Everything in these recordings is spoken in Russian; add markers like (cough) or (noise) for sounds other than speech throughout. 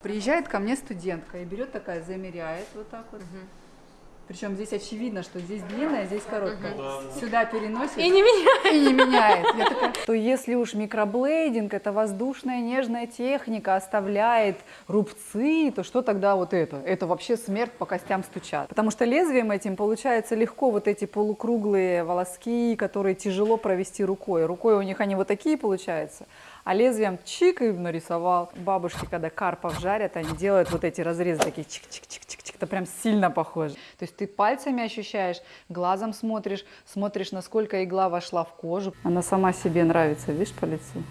Приезжает ко мне студентка и берет такая, замеряет вот так вот. Причем здесь очевидно, что здесь длинная, здесь короткая. Сюда переносит И не меня. (laughs) и не меняет. Я такая, то если уж микроблейдинг, это воздушная нежная техника, оставляет рубцы, то что тогда вот это? Это вообще смерть по костям стучат. Потому что лезвием этим получается легко вот эти полукруглые волоски, которые тяжело провести рукой. Рукой у них они вот такие получаются. А лезвием чик и нарисовал. Бабушки, когда карпов жарят, они делают вот эти разрезы такие чик-чик-чик-чик. Это прям сильно похоже. То есть ты пальцами ощущаешь, глазом смотришь, смотришь, насколько игла вошла в кожу. Она сама себе нравится, видишь, по лицу.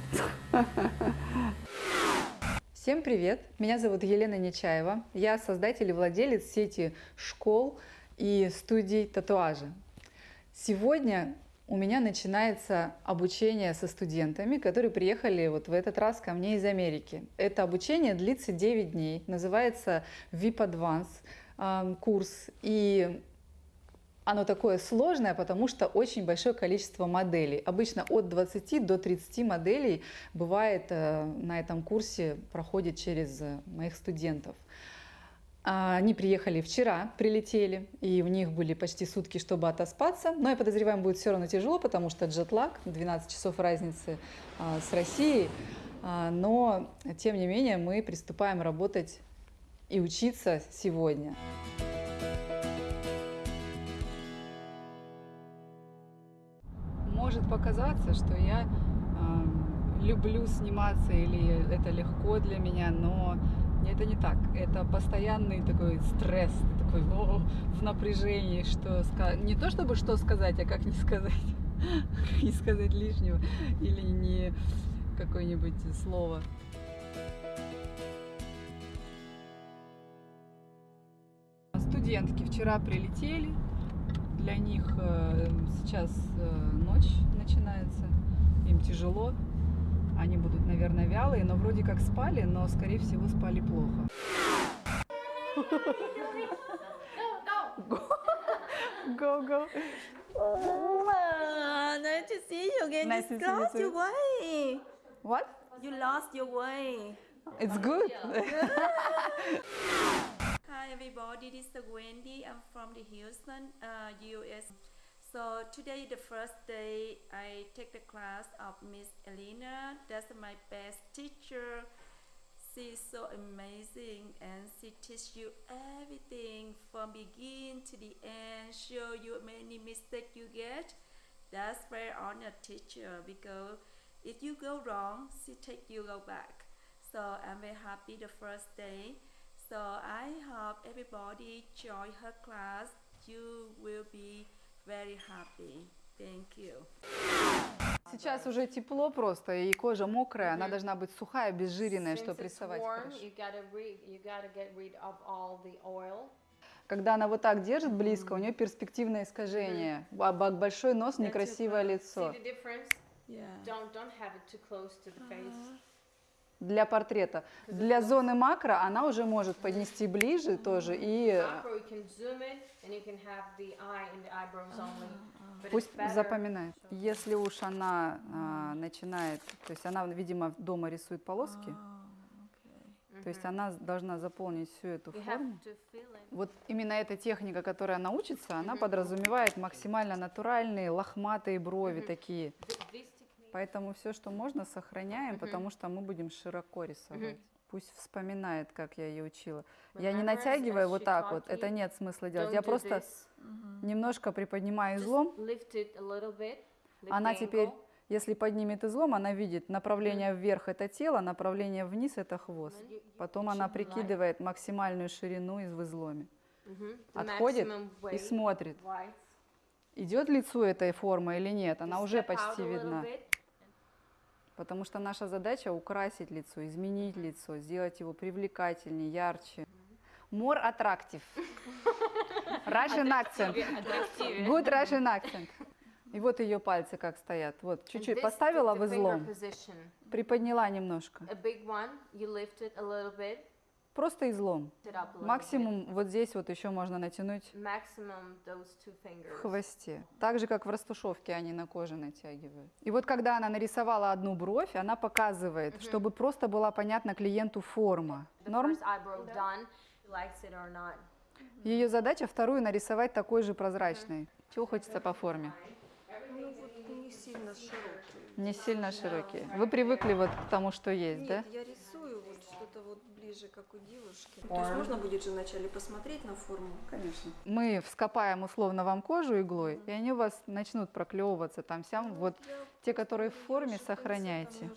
Всем привет! Меня зовут Елена Нечаева. Я создатель и владелец сети школ и студий татуажа. Сегодня у меня начинается обучение со студентами, которые приехали вот в этот раз ко мне из Америки. Это обучение длится 9 дней, называется VIP Advance э, курс. И оно такое сложное, потому что очень большое количество моделей. Обычно от 20 до 30 моделей бывает э, на этом курсе, проходит через э, моих студентов. А, Они приехали вчера, прилетели, и у них были почти сутки, чтобы отоспаться. Но я подозреваю, будет все равно тяжело, потому что джетлаг, 12 часов разницы а, с Россией. А, Но, тем не менее, мы приступаем работать и учиться сегодня. Может показаться, что я люблю сниматься или это легко для меня, но это не так. Это постоянный такой стресс, такой о, в напряжении, что не то чтобы что сказать, а как не сказать, (laughs) не сказать лишнего или не какое-нибудь слово. Студентки вчера прилетели, для них э, сейчас э, ночь начинается, им тяжело, они будут, наверное, вялые, но вроде как спали, но, скорее всего, спали плохо. Go, go. Ah, nice to see you again. Nice you lost your way. What? You lost your way. It's good. Hi everybody, this is Wendy. I'm from the Houston, uh, US. So today the first day I take the class of Miss Elena. That's my best teacher. She's so amazing and she teach you everything from begin to the end, show you many mistakes you get. That's very honor teacher because if you go wrong, she take you go back. So I'm very happy the first day. So I hope everybody join her class. You will be very happy. Thank you. Сейчас уже тепло просто, и кожа мокрая, она должна быть сухая, обезжиренная, Since чтобы рисовать warm, хорошо. rid. Когда она вот так держит близко, у нее перспективное искажение, а б- большой нос, некрасивое лицо. Don't don't have it too close to the face. Для портрета. Для зоны макро она уже может поднести ближе тоже и пусть запоминает. Если уж она а, начинает, то есть она, видимо, дома рисует полоски, то есть она должна заполнить всю эту форму. Вот именно эта техника, которая она учится, она подразумевает максимально натуральные лохматые брови такие. Поэтому все, что можно, сохраняем, потому что мы будем широко рисовать. Пусть вспоминает, как я ее учила. Я не Remember, натягиваю вот так вот, это нет смысла делать. Don't Я просто this. немножко приподнимаю излом. Она теперь, если поднимет излом, она видит направление вверх это тело, направление вниз это хвост. Потом она прикидывает максимальную ширину из в изломе. Отходит и смотрит, идет лицу этой формы или нет. Она уже почти видна. Потому что наша задача украсить лицо, изменить лицо, сделать его привлекательнее, ярче. More attractive. (laughs) Russian accent. Good Russian accent. И вот ее пальцы как стоят. Вот, чуть-чуть поставила в излом, приподняла немножко. A big one, you lift it a little bit. Просто излом. Максимум вот здесь вот еще можно натянуть в хвосте. Так же, как в растушевке они на коже натягивают. И вот когда она нарисовала одну бровь, она показывает, чтобы просто была понятна клиенту форма. Норм? Ее задача вторую нарисовать такой же прозрачной. Чего хочется по форме? Ну вот не сильно широкий. Не сильно широкие. Вы привыкли вот к тому, что есть, да? Нет, я вот что-то вот ближе, как у девушки. То есть можно будет же вначале посмотреть на форму? Конечно. Мы вскопаем условно вам кожу иглой, и они у вас начнут проклевываться там сям. Вот Я те, которые в форме, сохраняйте.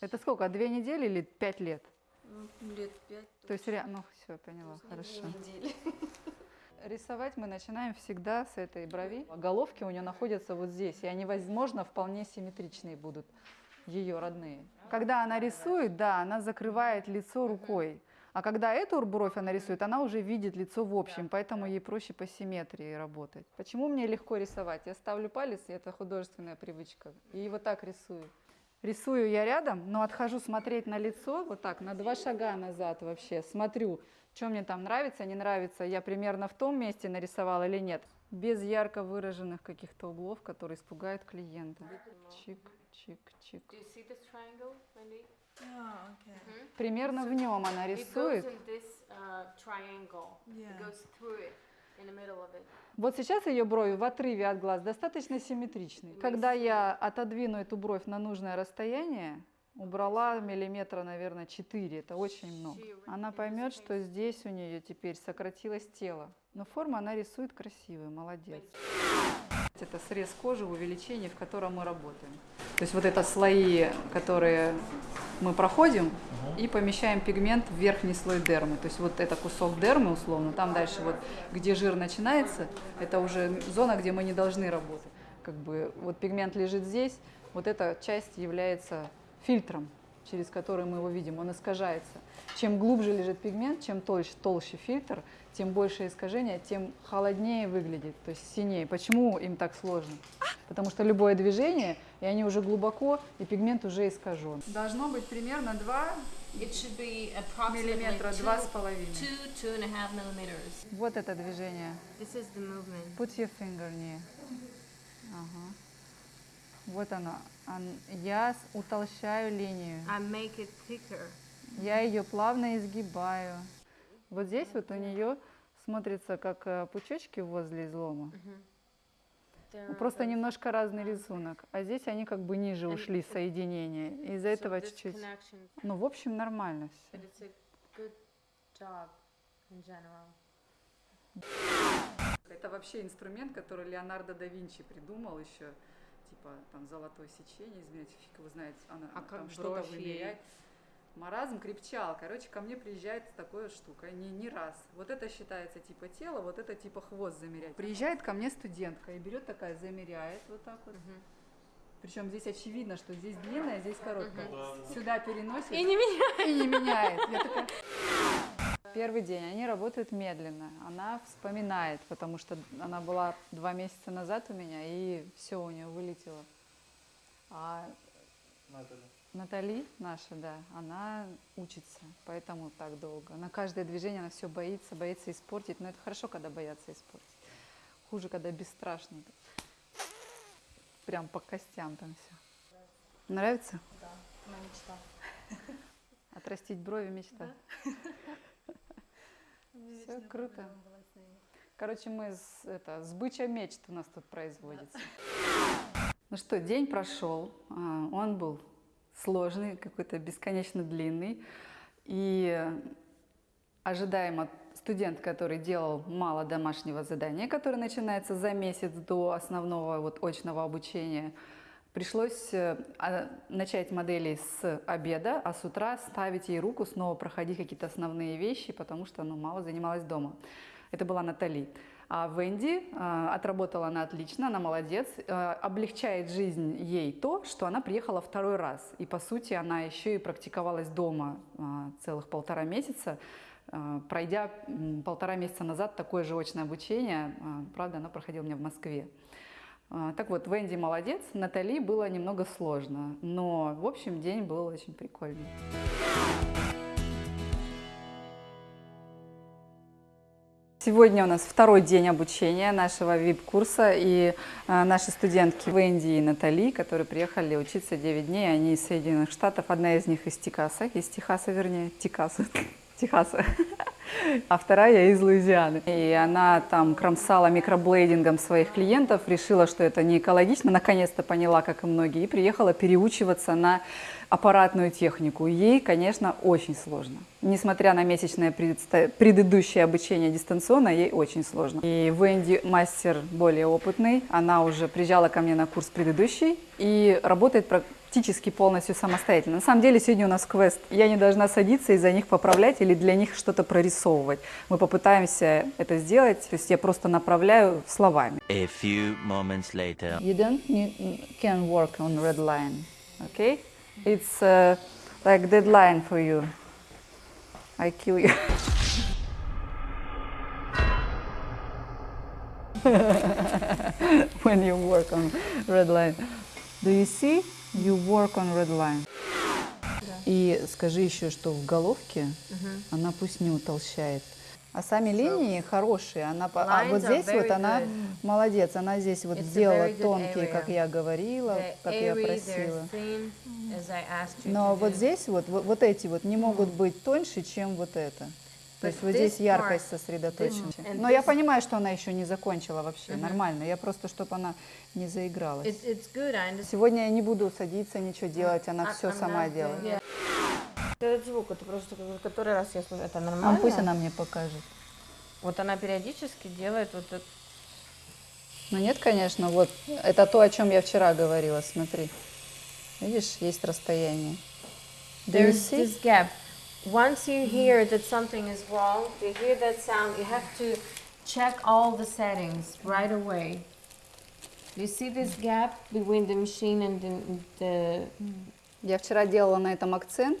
Это сколько? Две недели или пять лет? ну, лет пять. То есть, ре- ну все, поняла, хорошо. недели. (laughs) Рисовать мы начинаем всегда с этой брови. Головки у нее находятся вот здесь, и они, возможно, вполне симметричные будут, ее родные. Когда она рисует, да, она закрывает лицо рукой. А когда эту бровь она рисует, она уже видит лицо в общем, поэтому ей проще по симметрии работать. Почему мне легко рисовать? Я ставлю палец, и это художественная привычка, и вот так рисую. Рисую я рядом, но отхожу смотреть на лицо, вот так, на два шага назад вообще, смотрю, что мне там нравится, не нравится, я примерно в том месте нарисовала или нет, без ярко выраженных каких-то углов, которые испугают клиента. Чик, чик, чик. Do you see this triangle, Wendy? А, окей. Примерно в нем она рисует. this uh, Yeah. Вот сейчас ее брови в отрыве от глаз достаточно симметричны. Когда я отодвину эту бровь на нужное расстояние, убрала миллиметра, наверное, 4, это очень много. Она поймет, что здесь у нее теперь сократилось тело. Но форму она рисует красивую, молодец. Это срез кожи, увеличение, в котором мы работаем. То есть вот это слои, которые мы проходим и помещаем пигмент в верхний слой дермы. То есть вот это кусок дермы условно, там дальше вот, где жир начинается, это уже зона, где мы не должны работать. Как бы вот пигмент лежит здесь, вот эта часть является фильтром, через который мы его видим, он искажается. Чем глубже лежит пигмент, чем толще, толще фильтр, тем больше искажения, тем холоднее выглядит, то есть синее. Почему им так сложно? Потому что любое движение, и они уже глубоко, и пигмент уже искажен. Должно быть примерно 2 It should be approximately миллиметра, two, 2,5. two, two and a half millimeters. Вот это движение. Put your finger near. Ага. Вот оно. Я утолщаю линию. I make it thicker. Я ее плавно изгибаю. Вот здесь вот у нее смотрится как э, пучочки возле излома. Ну, Просто немножко разный рисунок. А здесь они как бы ниже ушли, соединения. Из-за этого чуть-чуть. Ну, в общем, нормально все. Это вообще инструмент, который Леонардо да Винчи придумал еще, типа там золотое сечение измерять, фиг его знает, она А там что-то вымеряет. Маразм крепчал. Короче, ко мне приезжает такая штука, не, не раз. Вот это считается типа тело, вот это типа хвост замерять. Приезжает ко мне студентка и берет такая, замеряет вот так вот. Причем здесь очевидно, что здесь длинная, здесь короткая. Сюда переносит И не меня. и не меняет. Я такая... Первый день они работают медленно. Она вспоминает, потому что она была два месяца назад у меня, и все у нее вылетело. А Натали наша, да, она учится, поэтому так долго. На каждое движение она все боится, боится испортить. Но это хорошо, когда боятся испортить. Хуже, когда бесстрашно. Прям по костям там все. Нравится? Моя мечта. Отрастить брови мечта. Все круто. Короче, мы с, это, с бычья мечт у нас тут производится. Ну что, день прошел, а, он был сложный, какой-то бесконечно длинный. И ожидаемо студент, который делал мало домашнего задания, которое начинается за месяц до основного вот очного обучения, пришлось э, а, начать модели с обеда, а с утра ставить ей руку, снова проходить какие-то основные вещи, потому что ну, мало занималась дома. Это была Натали. А Венди э, отработала она отлично, она молодец. Э, облегчает жизнь ей то, что она приехала второй раз. И по сути она еще и практиковалась дома целых полтора месяца, пройдя полтора месяца назад такое же очное обучение. Правда, она проходила у меня в Москве. А, так вот, Венди молодец, Натали было немного сложно, но, в общем, день был очень прикольный. Сегодня у нас второй день обучения нашего VIP-курса, и а, наши студентки Венди и Натали, которые приехали учиться 9 дней, они из Соединенных Штатов, одна из них из Техаса, из Техаса вернее, Техаса. Техаса, а вторая из Луизианы. И она там кромсала микроблейдингом своих клиентов, решила, что это не экологично, наконец-то поняла, как и многие, и приехала переучиваться на аппаратную технику. Ей, конечно, очень сложно. Несмотря на месячное предыдущее обучение дистанционно, ей очень сложно. И Венди мастер более опытный, она уже приезжала ко мне на курс предыдущий и работает практически полностью самостоятельно. На самом деле сегодня у нас квест. Я не должна садиться и за них поправлять или для них что-то прорисовывать. Мы попытаемся это сделать, то есть я просто направляю словами. A few moments later. You don't need, can work on red line, okay? It's uh, like deadline for you. I kill you. (laughs) when you work on red line. Do you see? You work on red line. И скажи еще, что в головке она пусть не утолщает. А сами линии хорошие, она а вот здесь вот она good. молодец, она здесь вот It's сделала тонкие, как area. я говорила, They're как я просила. thin, Но вот do. здесь вот, вот, вот эти вот не могут быть тоньше, чем вот это. То есть вот здесь яркость сосредоточена. Но я понимаю, что она еще не закончила вообще, нормально. Я просто, чтобы она не заигралась. Сегодня я не буду садиться, ничего делать, она все сама делает. Этот звук, это просто который раз я слышу, это А нормально? пусть она мне покажет. Вот она периодически делает вот это. Ну нет, конечно, вот это то, о чем я вчера говорила, смотри. Видишь, есть расстояние. There's this gap. Once you hear that something is wrong, you hear that sound, you have to check all the settings right away. You see this gap between the machine and the, Я вчера делала на этом акцент.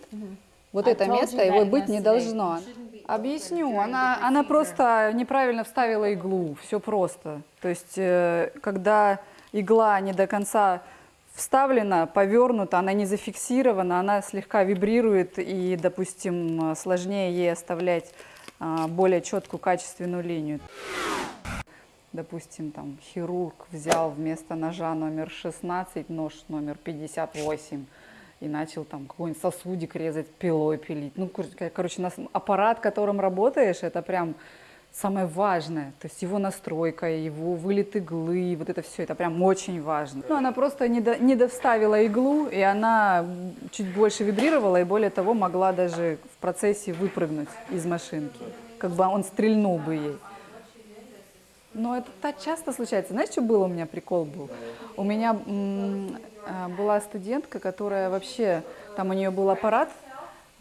Вот это место его быть не должно. Объясню. Она, она просто неправильно вставила иглу. Все просто. То есть, э, когда игла не до конца вставлена, повернута, она не зафиксирована, она слегка вибрирует, и, допустим, сложнее ей оставлять а, более четкую, качественную линию. Допустим, там хирург взял вместо ножа номер 16 нож номер 58 и начал там какой-нибудь сосудик резать, пилой пилить. Ну, кор- короче, аппарат, которым работаешь, это прям самое важное. То есть его настройка, его вылет иглы, вот это все, это прям очень важно. Ну, она просто не, до, не довставила иглу, и она чуть больше вибрировала, и более того, могла даже в процессе выпрыгнуть из машинки. Как бы он стрельнул бы ей. Но это так часто случается. Знаешь, что было у меня прикол был? У меня а, была студентка, которая вообще, там у нее был аппарат,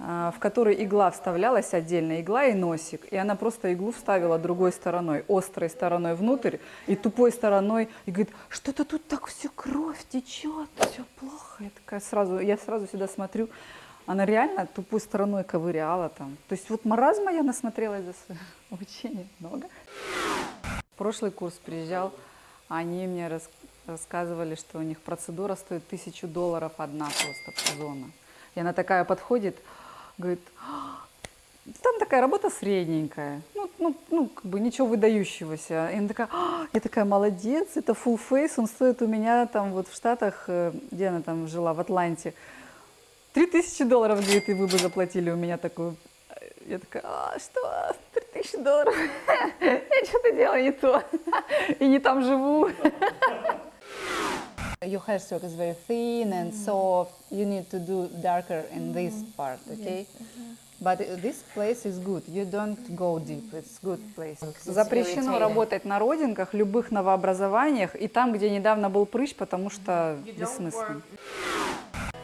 в который игла вставлялась отдельно, игла и носик. И она просто иглу вставила другой стороной, острой стороной внутрь и тупой стороной. И говорит, что-то тут так все кровь течет, все плохо. Я такая сразу, я сразу сюда смотрю. Она реально тупой стороной ковыряла там. То есть вот маразма я насмотрелась за свое обучение (laughs) много. Прошлый курс приезжал, они мне рас- рассказывали, что у них процедура стоит тысячу долларов одна просто зона. И она такая подходит, говорит, «А, там такая работа средненькая, ну, ну, ну как бы ничего выдающегося. И она такая, «А, я такая, молодец, это full face, он стоит у меня там вот в Штатах, э, где она там жила, в Атланте, Три тысячи долларов, говорит, и вы бы заплатили у меня такую. Я такая, а, что? Три тысячи долларов? (laughs) Я что-то делаю не то. (laughs) И не там живу. (laughs) Your hair stroke is very thin and soft. You need to do darker in this part, okay? But this place is good. You don't go deep. It's good place. Запрещено работать на родинках, любых новообразованиях и там, где недавно был прыщ, потому что бессмысленно.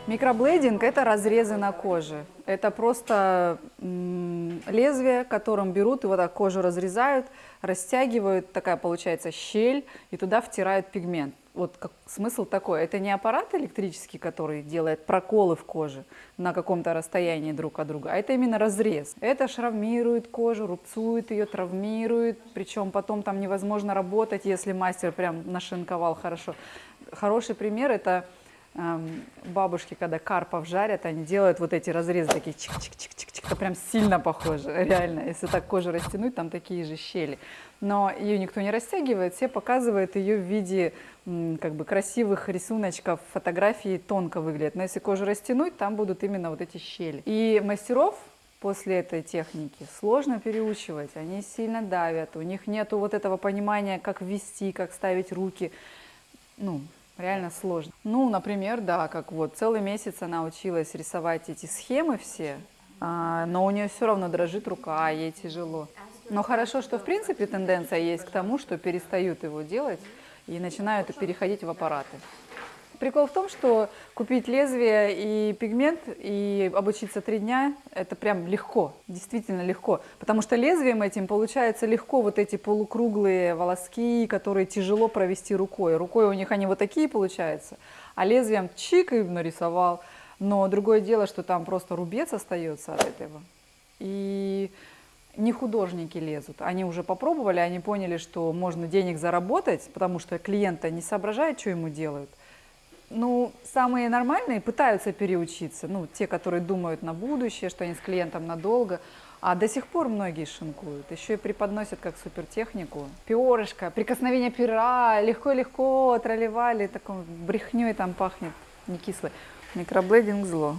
Микроблейдинг – это разрезы на коже. Это просто лезвие, которым берут и вот так кожу разрезают, растягивают, такая получается щель, и туда втирают пигмент. Вот как, смысл такой. Это не аппарат электрический, который делает проколы в коже на каком-то расстоянии друг от друга, а это именно разрез. Это шравмирует кожу, рубцует ее, травмирует, причем потом там невозможно работать, если мастер прям нашинковал хорошо. Хороший пример – это эм, бабушки, когда карпов жарят, они делают вот эти разрезы такие чик-чик-чик-чик, это прям сильно похоже, (laughs) реально. Если так кожу растянуть, там такие же щели. Но ее никто не растягивает, все показывают ее в виде как бы красивых рисуночков, фотографии тонко выглядят. Но если кожу растянуть, там будут именно вот эти щели. И мастеров после этой техники сложно переучивать, они сильно давят, у них нету вот этого понимания, как ввести, как ставить руки, ну, реально сложно. Ну, например, да, как вот целый месяц она училась рисовать эти схемы все, а, но у нее все равно дрожит рука, ей тяжело. Но хорошо, что в принципе тенденция есть к тому, что перестают его делать и начинают переходить в аппараты. Прикол в том, что купить лезвие и пигмент и обучиться три дня – это прям легко, действительно легко. Потому что лезвием этим получается легко вот эти полукруглые волоски, которые тяжело провести рукой. Рукой у них они вот такие получаются, а лезвием чик и нарисовал. Но другое дело, что там просто рубец остается от этого. И не художники лезут. Они уже попробовали, они поняли, что можно денег заработать, потому что клиента не соображает, что ему делают. Ну, самые нормальные пытаются переучиться, ну, те, которые думают на будущее, что они с клиентом надолго, а до сих пор многие шинкуют, еще и преподносят как супертехнику. Перышко, прикосновение пера, легко-легко тролливали, таком брехней там пахнет, не кислый. Микроблейдинг зло.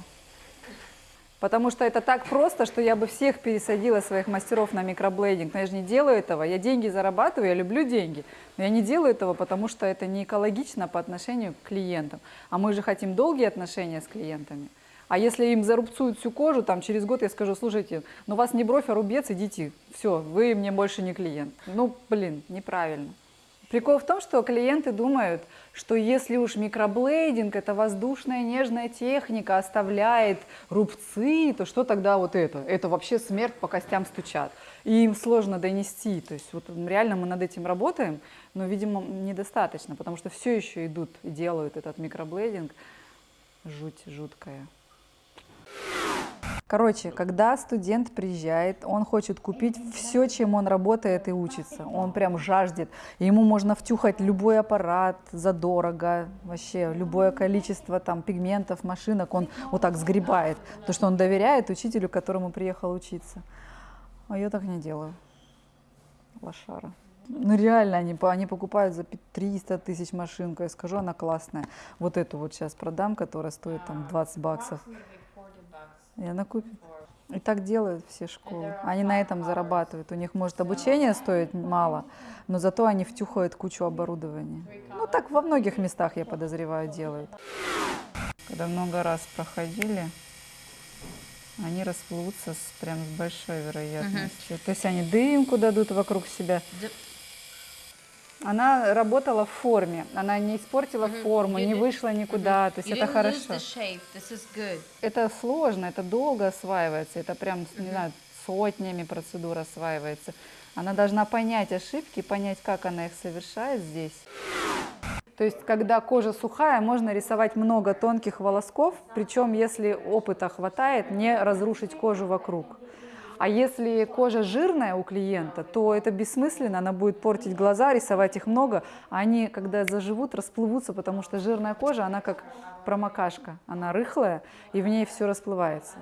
Потому что это так просто, что я бы всех пересадила своих мастеров на микроблейдинг. Но я же не делаю этого. Я деньги зарабатываю, я люблю деньги. Но я не делаю этого, потому что это не экологично по отношению к клиентам. А мы же хотим долгие отношения с клиентами. А если им зарубцуют всю кожу, там через год я скажу, слушайте, ну у вас не бровь, а рубец, идите. Все, вы мне больше не клиент. Ну, блин, неправильно. Прикол в том, что клиенты думают, что если уж микроблейдинг, это воздушная нежная техника, оставляет рубцы, то что тогда вот это? Это вообще смерть по костям стучат. И им сложно донести. То есть вот реально мы над этим работаем, но, видимо, недостаточно, потому что все еще идут и делают этот микроблейдинг. Жуть жуткая. Короче, когда студент приезжает, он хочет купить все, чем он работает и учится. Он прям жаждет. Ему можно втюхать любой аппарат задорого, вообще любое количество там пигментов, машинок. Он вот так сгребает, то что он доверяет учителю, которому приехал учиться. А я так не делаю. Лошара. Ну реально, они, они покупают за 300 тысяч машинку. Я скажу, она классная. Вот эту вот сейчас продам, которая стоит там 20 баксов. И она купит. И так делают все школы. Они на этом зарабатывают. У них, может, обучение стоит мало, но зато они втюхают кучу оборудования. Ну, так во многих местах, я подозреваю, делают. Когда много раз проходили, они расплывутся с, прям с большой вероятностью. -huh. То есть они дымку дадут вокруг себя. Она работала в форме, она не испортила mm -hmm. форму, you не вышла никуда, mm -hmm. то есть you это хорошо. Это сложно, это долго осваивается, это прям, mm -hmm. не знаю, сотнями процедур осваивается. Она должна понять ошибки, понять, как она их совершает здесь. То есть, когда кожа сухая, можно рисовать много тонких волосков, причем, если опыта хватает, не разрушить кожу вокруг. А если кожа жирная у клиента, то это бессмысленно, она будет портить глаза, рисовать их много, а они, когда заживут, расплывутся, потому что жирная кожа, она как промокашка, она рыхлая, и в ней все расплывается.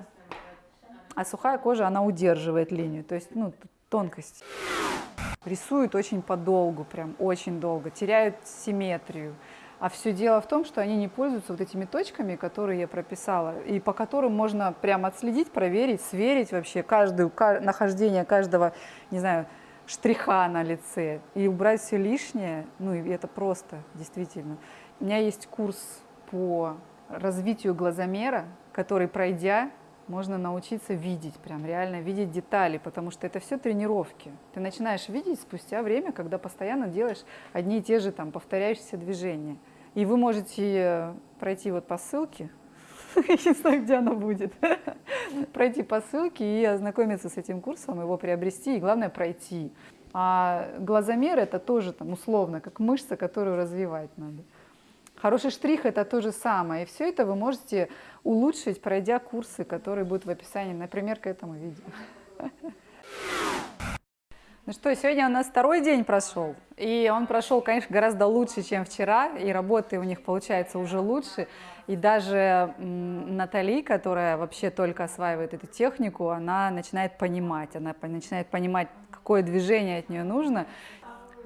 А сухая кожа, она удерживает линию, то есть ну, тонкость. Рисуют очень подолгу, прям очень долго, теряют симметрию. А все дело в том, что они не пользуются вот этими точками, которые я прописала, и по которым можно прямо отследить, проверить, сверить вообще каждую, нахождение каждого, не знаю, штриха на лице и убрать все лишнее. Ну, и это просто, действительно. У меня есть курс по развитию глазомера, который, пройдя, можно научиться видеть, прям реально видеть детали, потому что это все тренировки. Ты начинаешь видеть спустя время, когда постоянно делаешь одни и те же там повторяющиеся движения. И вы можете пройти вот по ссылке, (laughs) не знаю, где она будет, (laughs) пройти по ссылке и ознакомиться с этим курсом, его приобрести и, главное, пройти. А глазомер – это тоже там условно, как мышца, которую развивать надо. Хороший штрих – это то же самое. И все это вы можете улучшить, пройдя курсы, которые будут в описании, например, к этому видео. (laughs) Ну что, сегодня у нас второй день прошел, и он прошел, конечно, гораздо лучше, чем вчера, и работы у них получается уже лучше, и даже Натали, которая вообще только осваивает эту технику, она начинает понимать, она начинает понимать, какое движение от нее нужно.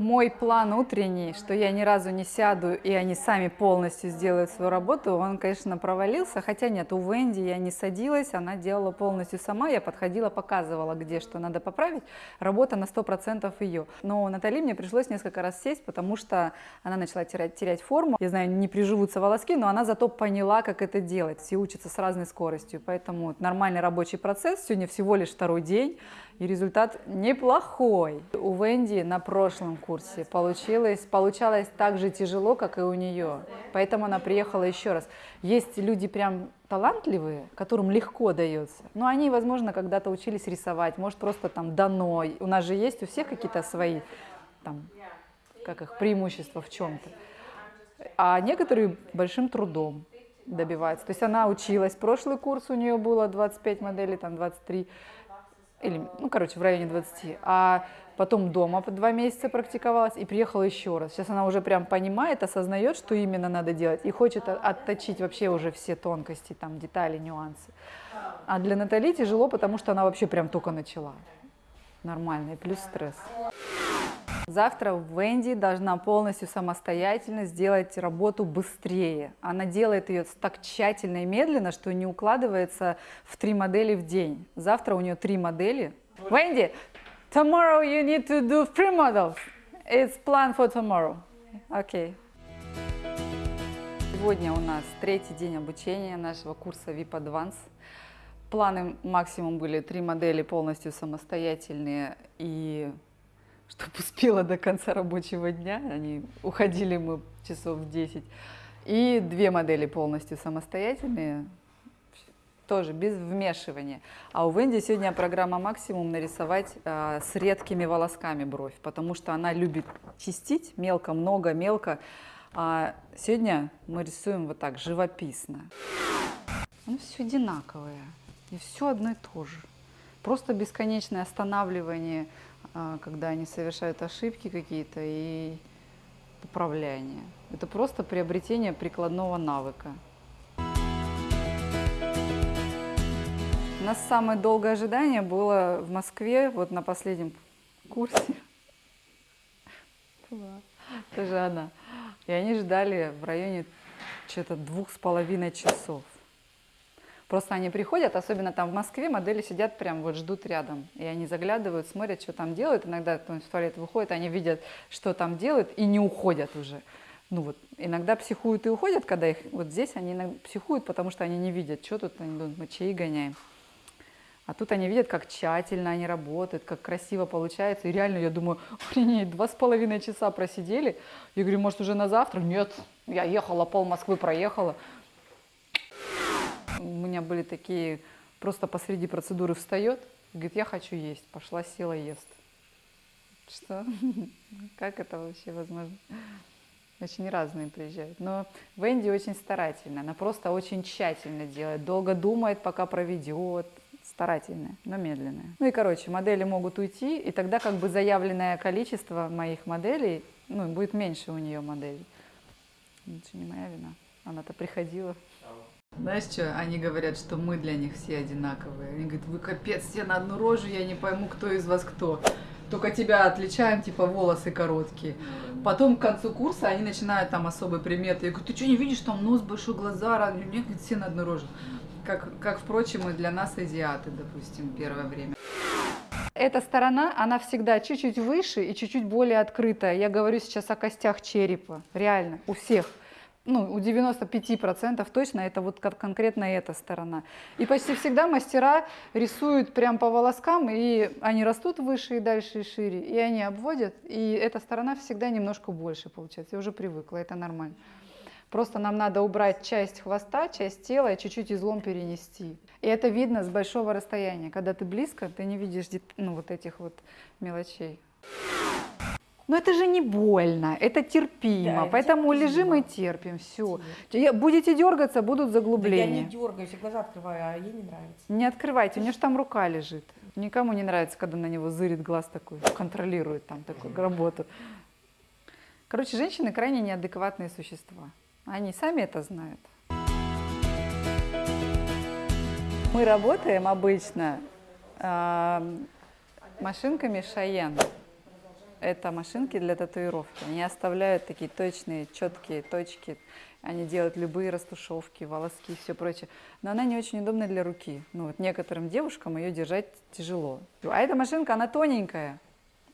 Мой план утренний, что я ни разу не сяду, и они сами полностью сделают свою работу, он, конечно, провалился, хотя нет, у Венди я не садилась, она делала полностью сама, я подходила, показывала, где что надо поправить, работа на 100% ее. Но Натали мне пришлось несколько раз сесть, потому что она начала терять, терять форму. Я знаю, не приживутся волоски, но она зато поняла, как это делать. Все учатся с разной скоростью, поэтому нормальный рабочий процесс. Сегодня всего лишь второй день, и результат неплохой. У Венди на прошлом курсе получилось, получалось так же тяжело, как и у нее. Поэтому она приехала еще раз. Есть люди прям талантливые, которым легко дается. Но они, возможно, когда-то учились рисовать, может, просто там дано. У нас же есть у всех какие-то свои там, как их, преимущества в чем-то. А некоторые большим трудом добиваются. То есть она училась, прошлый курс у нее было 25 моделей, там 23, или, ну, короче, в районе 20. А потом дома два месяца практиковалась и приехала еще раз. Сейчас она уже прям понимает, осознает, что именно надо делать, и хочет отточить вообще уже все тонкости, там, детали, нюансы. А для Натали тяжело, потому что она вообще прям только начала. Нормально, и плюс стресс. Завтра Венди должна полностью самостоятельно сделать работу быстрее. Она делает ее так тщательно и медленно, что не укладывается в три модели в день. Завтра у нее три модели. Венди, tomorrow you need to do three models. It's planned for tomorrow. Okay. Сегодня у нас третий день обучения нашего курса VIP Advance. Планы максимум были три модели полностью самостоятельные и чтобы успела до конца рабочего дня, они уходили мы часов в 10, и две модели полностью самостоятельные, тоже без вмешивания. А у Венди сегодня программа максимум нарисовать а, с редкими волосками бровь, потому что она любит чистить мелко, много, мелко. А сегодня мы рисуем вот так, живописно. Оно все одинаковое, и все одно и то же. Просто бесконечное останавливание, когда они совершают ошибки какие-то и поправляние. Это просто приобретение прикладного навыка. У нас самое долгое ожидание было в Москве, вот на последнем курсе. Была Тоже она. И они ждали в районе что-то двух с половиной часов. Просто они приходят, особенно там в Москве, модели сидят прям вот ждут рядом. И они заглядывают, смотрят, что там делают. Иногда кто-нибудь в туалет выходит, они видят, что там делают, и не уходят уже. Ну вот, иногда психуют и уходят, когда их... Вот здесь они психуют, потому что они не видят, что тут, они думают, мы чаи гоняем. А тут они видят, как тщательно они работают, как красиво получается. И реально, я думаю, охренеть, два с половиной часа просидели. Я говорю, может, уже на завтра? Нет, я ехала, пол Москвы проехала. У меня были такие, просто посреди процедуры встает, говорит, я хочу есть. Пошла, села, ест. Что? (laughs) Как это вообще возможно? Очень разные приезжают. Но Венди очень старательная, она просто очень тщательно делает, долго думает, пока проведет, старательная, но медленная. Ну и, короче, модели могут уйти, и тогда как бы заявленное количество моих моделей, ну, будет меньше у нее моделей. Это не моя вина. Она-то приходила. Знаешь что, они говорят, что мы для них все одинаковые. Они говорят, вы капец, все на одну рожу, я не пойму, кто из вас кто. Только тебя отличаем, типа волосы короткие. Потом к концу курса они начинают там особые приметы. Я говорю, ты что, не видишь, там нос большой, глаза, у меня говорит, все на одну рожу. Как, как, впрочем, и для нас азиаты, допустим, первое время. Эта сторона, она всегда чуть-чуть выше и чуть-чуть более открытая. Я говорю сейчас о костях черепа, реально, у всех. Ну, у 95% точно это вот кон- конкретно эта сторона. И почти всегда мастера рисуют прям по волоскам, и они растут выше и дальше и шире, и они обводят, и эта сторона всегда немножко больше получается. Я уже привыкла, это нормально. Просто нам надо убрать часть хвоста, часть тела и чуть-чуть излом перенести. И это видно с большого расстояния. Когда ты близко, ты не видишь ну, вот этих вот мелочей. Но это же не больно, это терпимо, Да, это поэтому терпимо. лежим и терпим, все. Будете дергаться, будут Да я не заглубления. дергаюсь, я глаза открываю, а ей не нравится. Не открывайте, у нее же там рука лежит. Никому не нравится, когда на него зырит глаз такой, контролирует там такую работу. Короче, женщины крайне неадекватные существа. Они сами это знают. Мы работаем обычно э, машинками Шаян. Это машинки для татуировки. Они оставляют такие точные, четкие точки. Они делают любые растушевки, волоски и все прочее. Но она не очень удобна для руки. Ну, вот некоторым девушкам ее держать тяжело. А эта машинка, она тоненькая.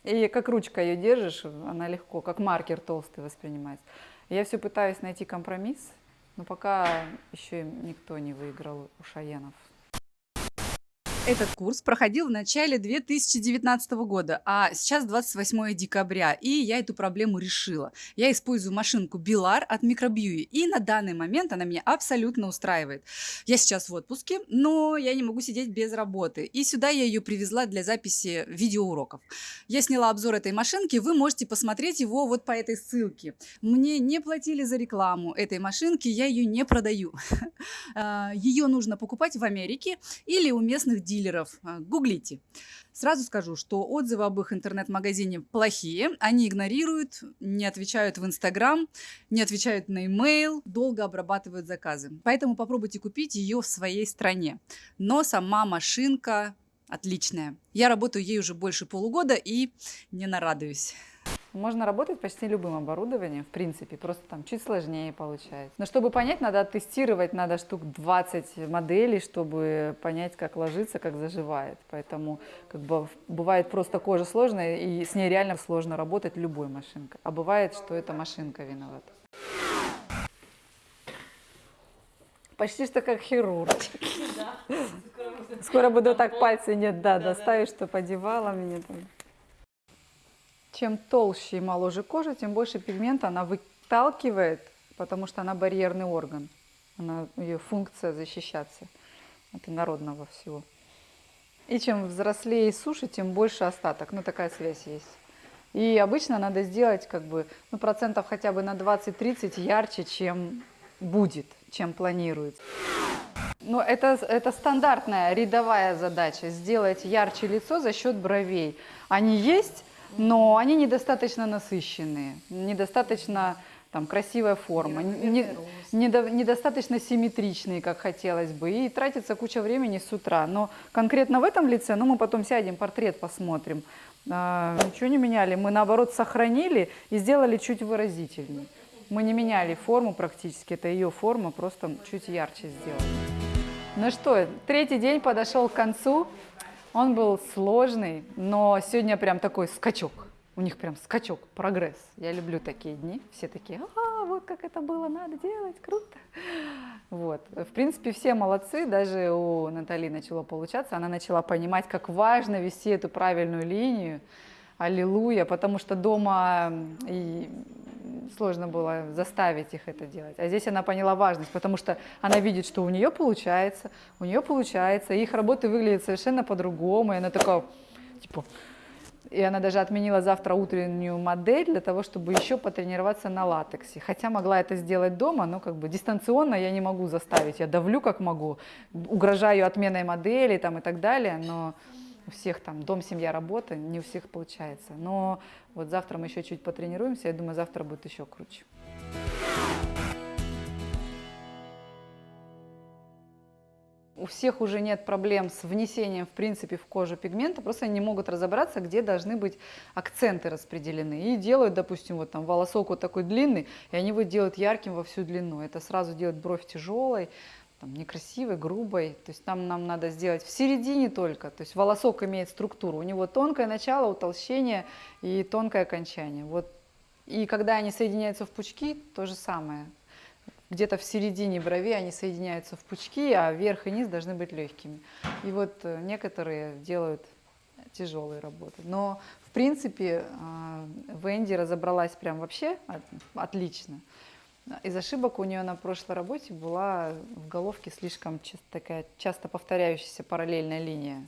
И как ручка ее держишь, она легко, как маркер толстый воспринимается. Я все пытаюсь найти компромисс, но пока еще никто не выиграл у Шаенов. Этот курс проходил в начале 2019 года, а сейчас 28 декабря, и я эту проблему решила. Я использую машинку Bilar от Microbui, и на данный момент она меня абсолютно устраивает. Я сейчас в отпуске, но я не могу сидеть без работы, и сюда я ее привезла для записи видеоуроков. Я сняла обзор этой машинки, вы можете посмотреть его вот по этой ссылке. Мне не платили за рекламу этой машинки, я ее не продаю. (laughs) А, ее нужно покупать в Америке или у местных дилеров дилеров. А, гуглите. Сразу скажу, что отзывы об их интернет-магазине плохие. Они игнорируют, не отвечают в Инстаграм, не отвечают на имейл, долго обрабатывают заказы. Поэтому попробуйте купить ее в своей стране. Но сама машинка отличная. Я работаю ей уже больше полугода и не нарадуюсь. Можно работать почти любым оборудованием, в принципе, просто там чуть сложнее получается. Но чтобы понять, надо тестировать, надо штук 20 моделей, чтобы понять, как ложится, как заживает. Поэтому как бы, бывает просто кожа сложная, и с ней реально сложно работать любой машинкой. А бывает, что эта машинка виновата. Почти что как хирург. Скоро буду так пальцы нет, да, доставить, что подевала меня там. Чем толще и моложе кожа, тем больше пигмента она выталкивает, потому что она барьерный орган. Она, ее функция защищаться от инородного всего. И чем взрослее и суше, тем больше остаток. Ну, такая связь есть. И обычно надо сделать как бы, ну, процентов хотя бы на 20-30 ярче, чем будет, чем планируется. Но это, это стандартная рядовая задача, сделать ярче лицо за счет бровей. Они есть, но они недостаточно насыщенные, недостаточно там, красивая форма, не, недо, недостаточно симметричные, как хотелось бы, и тратится куча времени с утра. Но конкретно в этом лице, ну мы потом сядем, портрет посмотрим, а, ничего не меняли, мы наоборот сохранили и сделали чуть выразительнее. Мы не меняли форму практически, это ее форма, просто чуть ярче сделали. Ну что, третий день подошел к концу. Он был сложный, но сегодня прям такой скачок. У них прям скачок, прогресс. Я люблю такие дни. Все такие, а, вот как это было, надо делать, круто. Вот. В принципе, все молодцы. Даже у Натали начало получаться. Она начала понимать, как важно вести эту правильную линию. Аллилуйя, потому что дома и сложно было заставить их это делать. А здесь она поняла важность, потому что она видит, что у нее получается, у нее получается, их работы выглядят совершенно по-другому, и она такая, типа, и она даже отменила завтра утреннюю модель для того, чтобы еще потренироваться на латексе. Хотя могла это сделать дома, но как бы дистанционно я не могу заставить. Я давлю как могу, угрожаю отменой модели там, и так далее, но у всех там дом, семья, работа, не у всех получается. Но вот завтра мы еще чуть потренируемся, я думаю, завтра будет еще круче. У всех уже нет проблем с внесением, в принципе, в кожу пигмента, просто они не могут разобраться, где должны быть акценты распределены. И делают, допустим, вот там волосок вот такой длинный, и они его делают ярким во всю длину. Это сразу делает бровь тяжелой, там, некрасивой, грубой. То есть там нам надо сделать в середине только. То есть волосок имеет структуру. У него тонкое начало, утолщение и тонкое окончание. Вот. И когда они соединяются в пучки, то же самое. Где-то в середине брови они соединяются в пучки, а верх и низ должны быть легкими. И вот э, некоторые делают тяжелые работы. Но в принципе э, Венди разобралась прям вообще отлично. Из ошибок у нее на прошлой работе была в головке слишком такая часто повторяющаяся параллельная линия.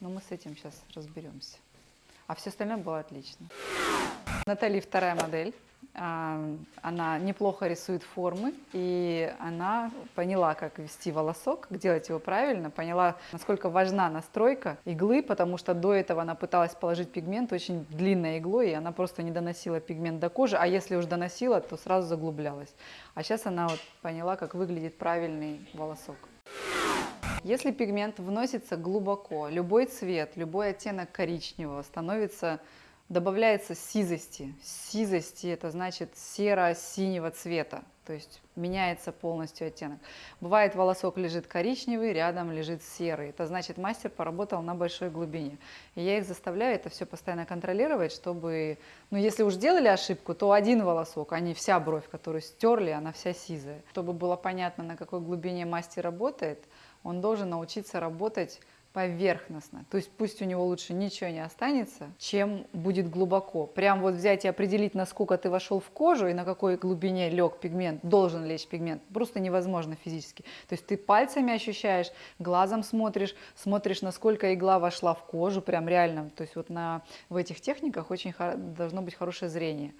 Но мы с этим сейчас разберемся. А все остальное было отлично. Натали вторая модель. А, Она неплохо рисует формы, и она поняла, как вести волосок, как делать его правильно, поняла, насколько важна настройка иглы, потому что до этого она пыталась положить пигмент очень длинной иглой, и она просто не доносила пигмент до кожи, а если уж доносила, то сразу заглублялась. А сейчас она вот поняла, как выглядит правильный волосок. Если пигмент вносится глубоко, любой цвет, любой оттенок коричневого становится, добавляется сизости. Сизости это значит серо-синего цвета, то есть меняется полностью оттенок. Бывает волосок лежит коричневый, рядом лежит серый. Это значит мастер поработал на большой глубине. И я их заставляю это все постоянно контролировать, чтобы, ну если уж делали ошибку, то один волосок, а не вся бровь, которую стерли, она вся сизая. Чтобы было понятно, на какой глубине мастер работает, он должен научиться работать поверхностно. То есть пусть у него лучше ничего не останется, чем будет глубоко. Прям вот взять и определить, насколько ты вошел в кожу и на какой глубине лег пигмент, должен лечь пигмент, просто невозможно физически. То есть ты пальцами ощущаешь, глазом смотришь, смотришь, насколько игла вошла в кожу, прям реально. То есть вот на, в этих техниках очень должно быть хорошее зрение.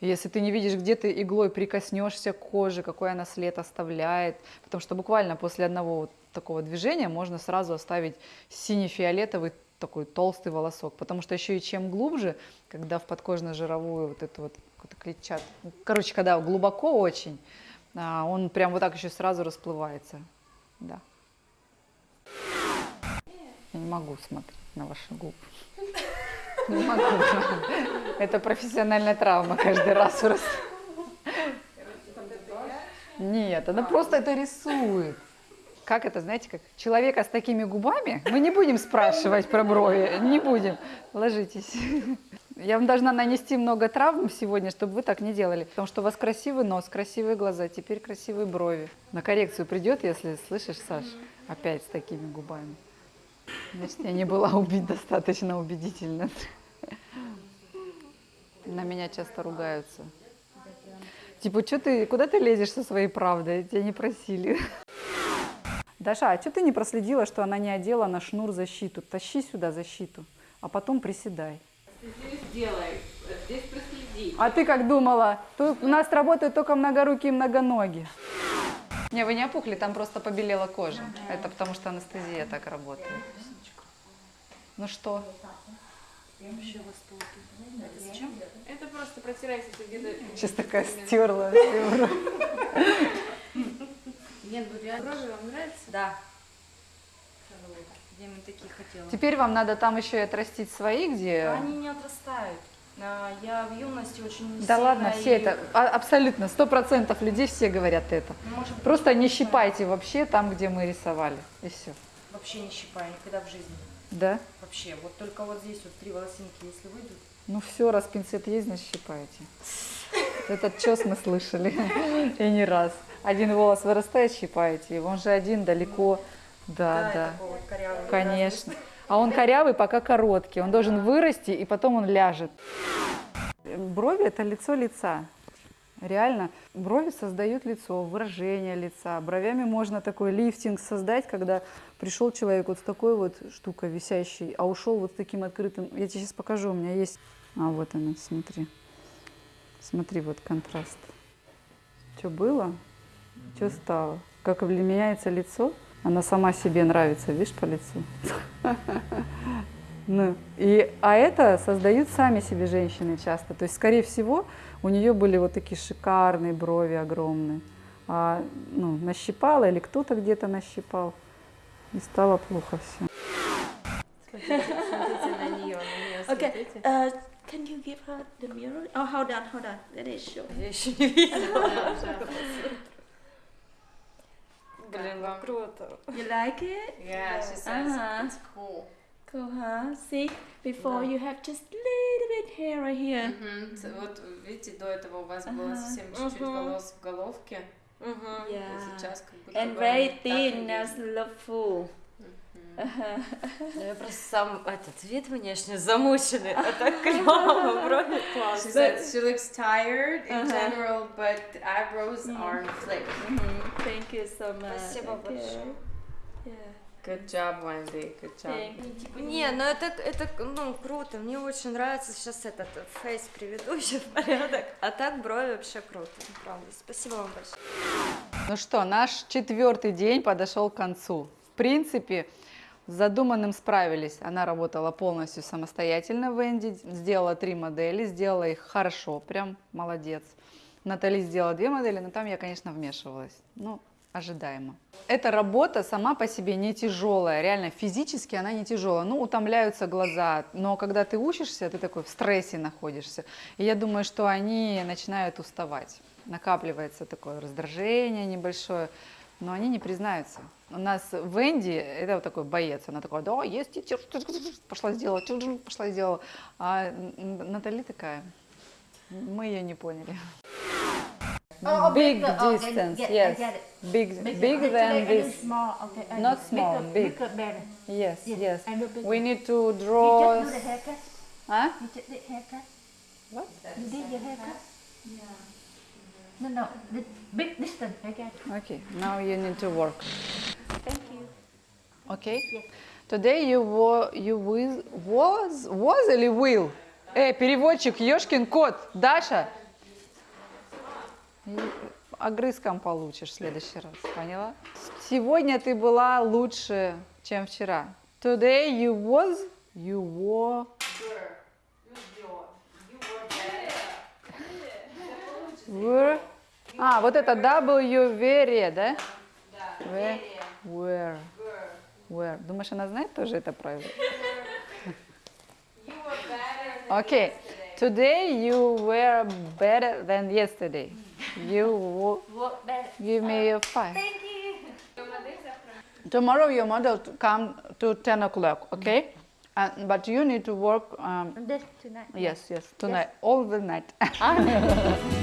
Если ты не видишь, где ты иглой прикоснешься к коже, какой она след оставляет, потому что буквально после одного вот такого движения можно сразу оставить сине-фиолетовый такой толстый волосок, потому что еще и чем глубже, когда в подкожно-жировую вот эту вот клетчат, короче, когда глубоко очень, а, он прям вот так еще сразу расплывается, да. Я не могу смотреть на ваши губы. Не могу. Это профессиональная травма каждый раз. раз. Нет, она просто это рисует. Как это, знаете, как человека с такими губами? Мы не будем спрашивать про брови, не будем. Ложитесь. Я вам должна нанести много травм сегодня, чтобы вы так не делали. Потому что у вас красивый нос, красивые глаза, теперь красивые брови. На коррекцию придет, если слышишь, Саш, опять с такими губами. Значит, я не была убить достаточно убедительно. На меня часто ругаются. Типа, что ты, куда ты лезешь со своей правдой? Тебя не просили. Даша, а что ты не проследила, что она не одела на шнур защиту? Тащи сюда защиту, а потом приседай. Здесь делай, здесь проследи. А ты как думала? Тут у нас работают только многорукие и многоногие. Не, вы не опухли, там просто побелела кожа. Это потому что анестезия так работает. Ну что? Это просто где-то. Сейчас такая (laughs) стерла. (laughs) Нет, вот я брови вам нравится? Да. Я именно такие хотела. Теперь вам надо там еще и отрастить свои, где... Они не отрастают. А, Я в юности очень Да сильно ладно, все и- это, а- абсолютно, сто процентов людей все говорят это. Может, Просто не щипайте вообще там, где мы рисовали, и все. вообще не щипаю никогда в жизни. Да? Вообще, вот только вот здесь вот три волосинки, если выйдут. Ну все, раз пинцет есть, значит щипаете. Этот чес мы слышали, (laughs) и не раз. Один волос вырастает, щипаете его, он же один далеко. Да, да, вот корявый. конечно. А он корявый, пока короткий, он должен вырасти, и потом он ляжет. Брови – это лицо лица. Реально, брови создают лицо, выражение лица. Бровями можно такой лифтинг создать, когда пришел человек вот с такой вот штукой висящей, а ушел вот с таким открытым. Я тебе сейчас покажу, у меня есть. А вот она, смотри. Смотри, вот контраст. Что было, что стало. Как меняется лицо, она сама себе нравится, видишь, по лицу. (laughs) Ну, и, а это создают сами себе женщины часто. То есть, скорее всего, у нее были вот такие шикарные брови огромные. А, ну, нащипала или кто-то где-то нащипал. И стало плохо все. Смотрите на нее, на нее Okay, смотрите. uh, can you give her the mirror? Oh, hold on, hold on. Let it show. Я еще не видела. (laughs) Блин, вам Круто. You like it? Yeah, she says Uh-huh. it's cool. Cool, huh? See, before you have just little bit hair right here. Мгм. Ц- Вот видите, до этого у вас было совсем чуть-чуть волос в головке. Угу. Yeah. Сейчас как будто And бы very так и thin, есть. now look full. Ну, я просто сам этот вид внешне замученный, а так клево, (laughs) брови She said she looks tired in general, but eyebrows thick. Mhm. Thank you so much. Спасибо большое. Good job, Wendy, good job. Не, ну это, это, ну, круто, мне очень нравится сейчас этот фейс приведу еще (laughs) в порядок, а так брови вообще круто, правда. Спасибо вам большое. Ну что, наш четвертый день подошел к концу. В принципе, с задуманным справились. Она работала полностью самостоятельно, Венди, сделала три модели, сделала их хорошо, прям молодец. Натали сделала две модели, но там я, конечно, вмешивалась. Ну, ожидаемо. Эта работа сама по себе не тяжелая, реально физически она не тяжелая. Ну, утомляются глаза, но когда ты учишься, ты такой в стрессе находишься. И я думаю, что они начинают уставать. Накапливается такое раздражение небольшое, но они не признаются. У нас Венди, это вот такой боец, она такая, да, есть пошла сделала, пошла сделала. А Натали такая, мы ее не поняли. Oh, Big. Okay, distance, I yes. Big, Bigger. bigger than this. Small, okay. Not small, bigger, big. Bigger, better. Yes, Yes, yes. We need to You draw. just do the haircut. Huh? You just did haircut. What? You did your haircut. Yeah. No, no. The big distance. It. Okay, now you need to work. Thank you. Okay. Today you wa you will was was или will? Эй, переводчик, Ёшкин кот, Даша. Огрызком получишь в следующий раз, поняла? Сегодня ты была лучше, чем вчера. Today you was, you were. Were. А, вот это W, very, да? Да. Were. Were. Думаешь, она знает тоже это правило? Okay. Today you were better than yesterday. You wo- Work better. give me a five. Tomorrow your model to come to 10 o'clock, okay? Uh, but you need to work, um, And this tonight. yes, yes, tonight, all the night. (laughs)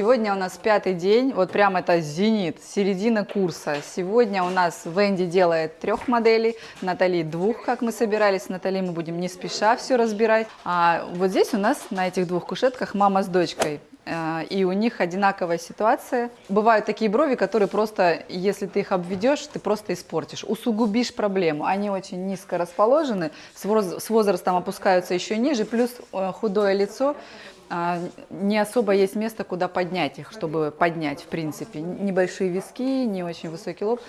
Сегодня у нас пятый день, вот прям это зенит, середина курса. Сегодня у нас Венди делает трех моделей, Натали двух, как мы собирались. С Натали мы будем не спеша все разбирать. А вот здесь у нас на этих двух кушетках мама с дочкой. Э, И у них одинаковая ситуация. Бывают такие брови, которые просто, если ты их обведешь, ты просто испортишь, усугубишь проблему. Они очень низко расположены, с воз- с возрастом опускаются еще ниже, плюс э, худое лицо не особо есть место, куда поднять их, чтобы поднять, в принципе. Небольшие виски, не очень высокий лоб.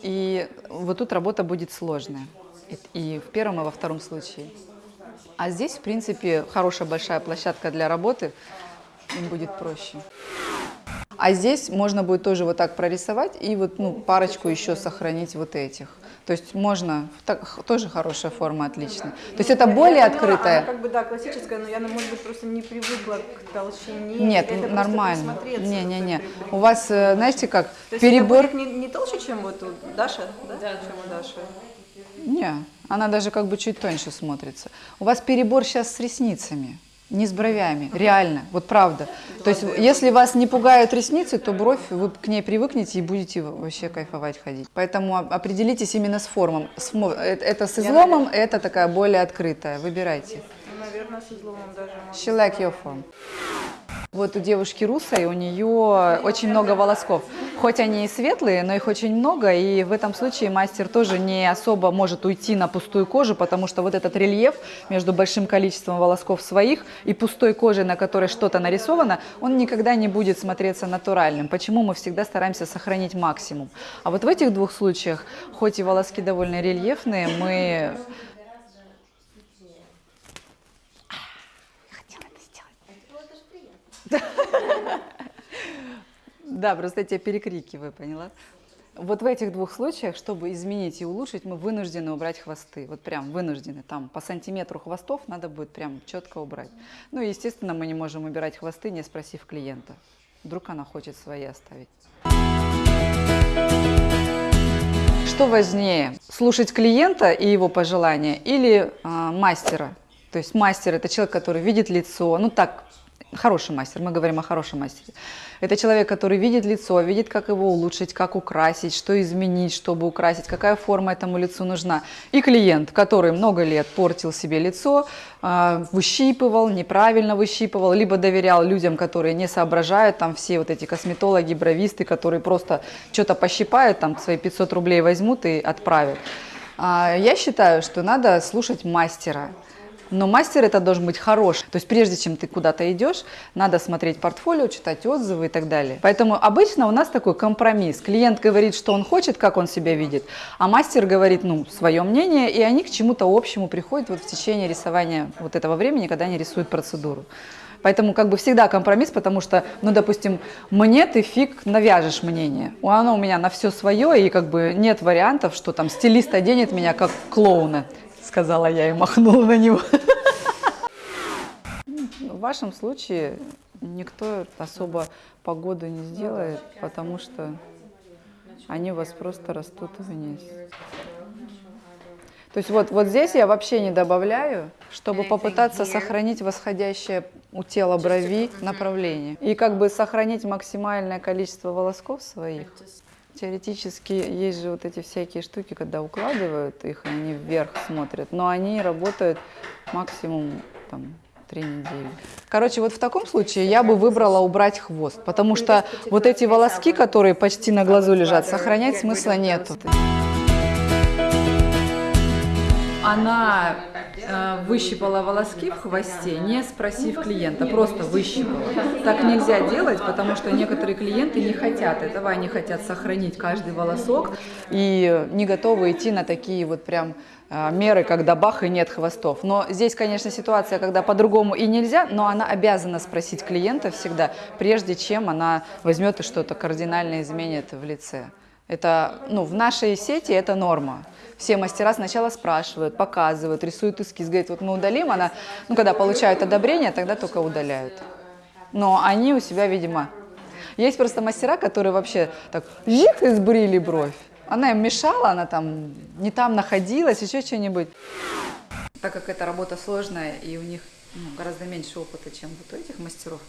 И вот тут работа будет сложная. И в первом, и во втором случае. А здесь, в принципе, хорошая большая площадка для работы, им будет проще. А здесь можно будет тоже вот так прорисовать и вот ну, парочку еще сохранить вот этих. То есть можно, так, тоже хорошая форма, отлично. То есть это более Я поняла, открытая. Она как бы, да, классическая, но я, ну, может быть, просто не привыкла к толщине. Нет, Это нормально. присмотреться Не-не-не. такой У вас, э, знаете как, То есть перебор... не, не толще, чем вот у Даша, да? Чем у Даши. Не, она даже как бы чуть тоньше смотрится. У вас перебор сейчас с ресницами, не с бровями, реально, вот правда. То есть если вас не пугают ресницы, то бровь, вы к ней привыкнете и будете вообще кайфовать ходить. Поэтому определитесь именно с формом. Э- Это с изломом, это такая более открытая. Выбирайте. Ну, наверное, с изломом даже. She like your form. Вот у девушки русой, у нее очень много волосков. Хоть они и светлые, но их очень много, и в этом случае мастер тоже не особо может уйти на пустую кожу, потому что вот этот рельеф между большим количеством волосков своих и пустой кожей, на которой что-то нарисовано, он никогда не будет смотреться натуральным. Почему мы всегда стараемся сохранить максимум. А вот в этих двух случаях, хоть и волоски довольно рельефные, мы Да, просто я тебя перекрикиваю, поняла? Вот в этих двух случаях, чтобы изменить и улучшить, мы вынуждены убрать хвосты. Вот прям вынуждены. Там по сантиметру хвостов надо будет прям четко убрать. Ну естественно, мы не можем убирать хвосты, не спросив клиента. Вдруг она хочет свои оставить. Что важнее, слушать клиента и его пожелания или а, мастера? То есть мастер – это человек, который видит лицо, ну так, хороший мастер, мы говорим о хорошем мастере. Это человек, который видит лицо, видит, как его улучшить, как украсить, что изменить, чтобы украсить, какая форма этому лицу нужна. И клиент, который много лет портил себе лицо, а, выщипывал, неправильно выщипывал, либо доверял людям, которые не соображают, там все вот эти косметологи, бровисты, которые просто что-то пощипают, там свои 500 рублей возьмут и отправят. А, Я считаю, что надо слушать мастера. Но мастер это должен быть хороший. То есть прежде чем ты куда-то идешь, надо смотреть портфолио, читать отзывы и так далее. Поэтому обычно у нас такой компромисс. Клиент говорит, что он хочет, как он себя видит, а мастер говорит, ну, свое мнение, и они к чему-то общему приходят вот в течение рисования вот этого времени, когда они рисуют процедуру. Поэтому как бы всегда компромисс, потому что, ну, допустим, мне ты фиг навяжешь мнение. Оно у меня на все свое, и как бы нет вариантов, что там стилист оденет меня как клоуна, сказала я и махнула на него. В вашем случае никто особо погоду не сделает, потому что они у вас просто растут вниз. То есть вот, вот здесь я вообще не добавляю, чтобы попытаться сохранить восходящее у тела брови направление. И как бы сохранить максимальное количество волосков своих. Теоретически есть же вот эти всякие штуки, когда укладывают их, и они вверх смотрят, но они работают максимум там, три недели. Короче, вот в таком случае я бы выбрала убрать хвост, потому что вот эти волоски, которые почти на глазу лежат, сохранять смысла нету. Она э, выщипала волоски в хвосте, не спросив клиента, просто выщипала. Так нельзя делать, потому что некоторые клиенты не хотят этого, они хотят сохранить каждый волосок и не готовы идти на такие вот прям э, меры, когда бах и нет хвостов. Но здесь, конечно, ситуация, когда по-другому и нельзя, но она обязана спросить клиента всегда, прежде чем она возьмет и что-то кардинально изменит в лице. Это, ну, в нашей сети это норма. Все мастера сначала спрашивают, показывают, рисуют эскиз, говорят, вот мы удалим, она, ну, когда получают одобрение, тогда только удаляют. Но они у себя, видимо, есть просто мастера, которые вообще так, жик, и сбрили бровь. Она им мешала, она там не там находилась, еще что-нибудь. Так как эта работа сложная, и у них ну, гораздо меньше опыта, чем вот у этих мастеров,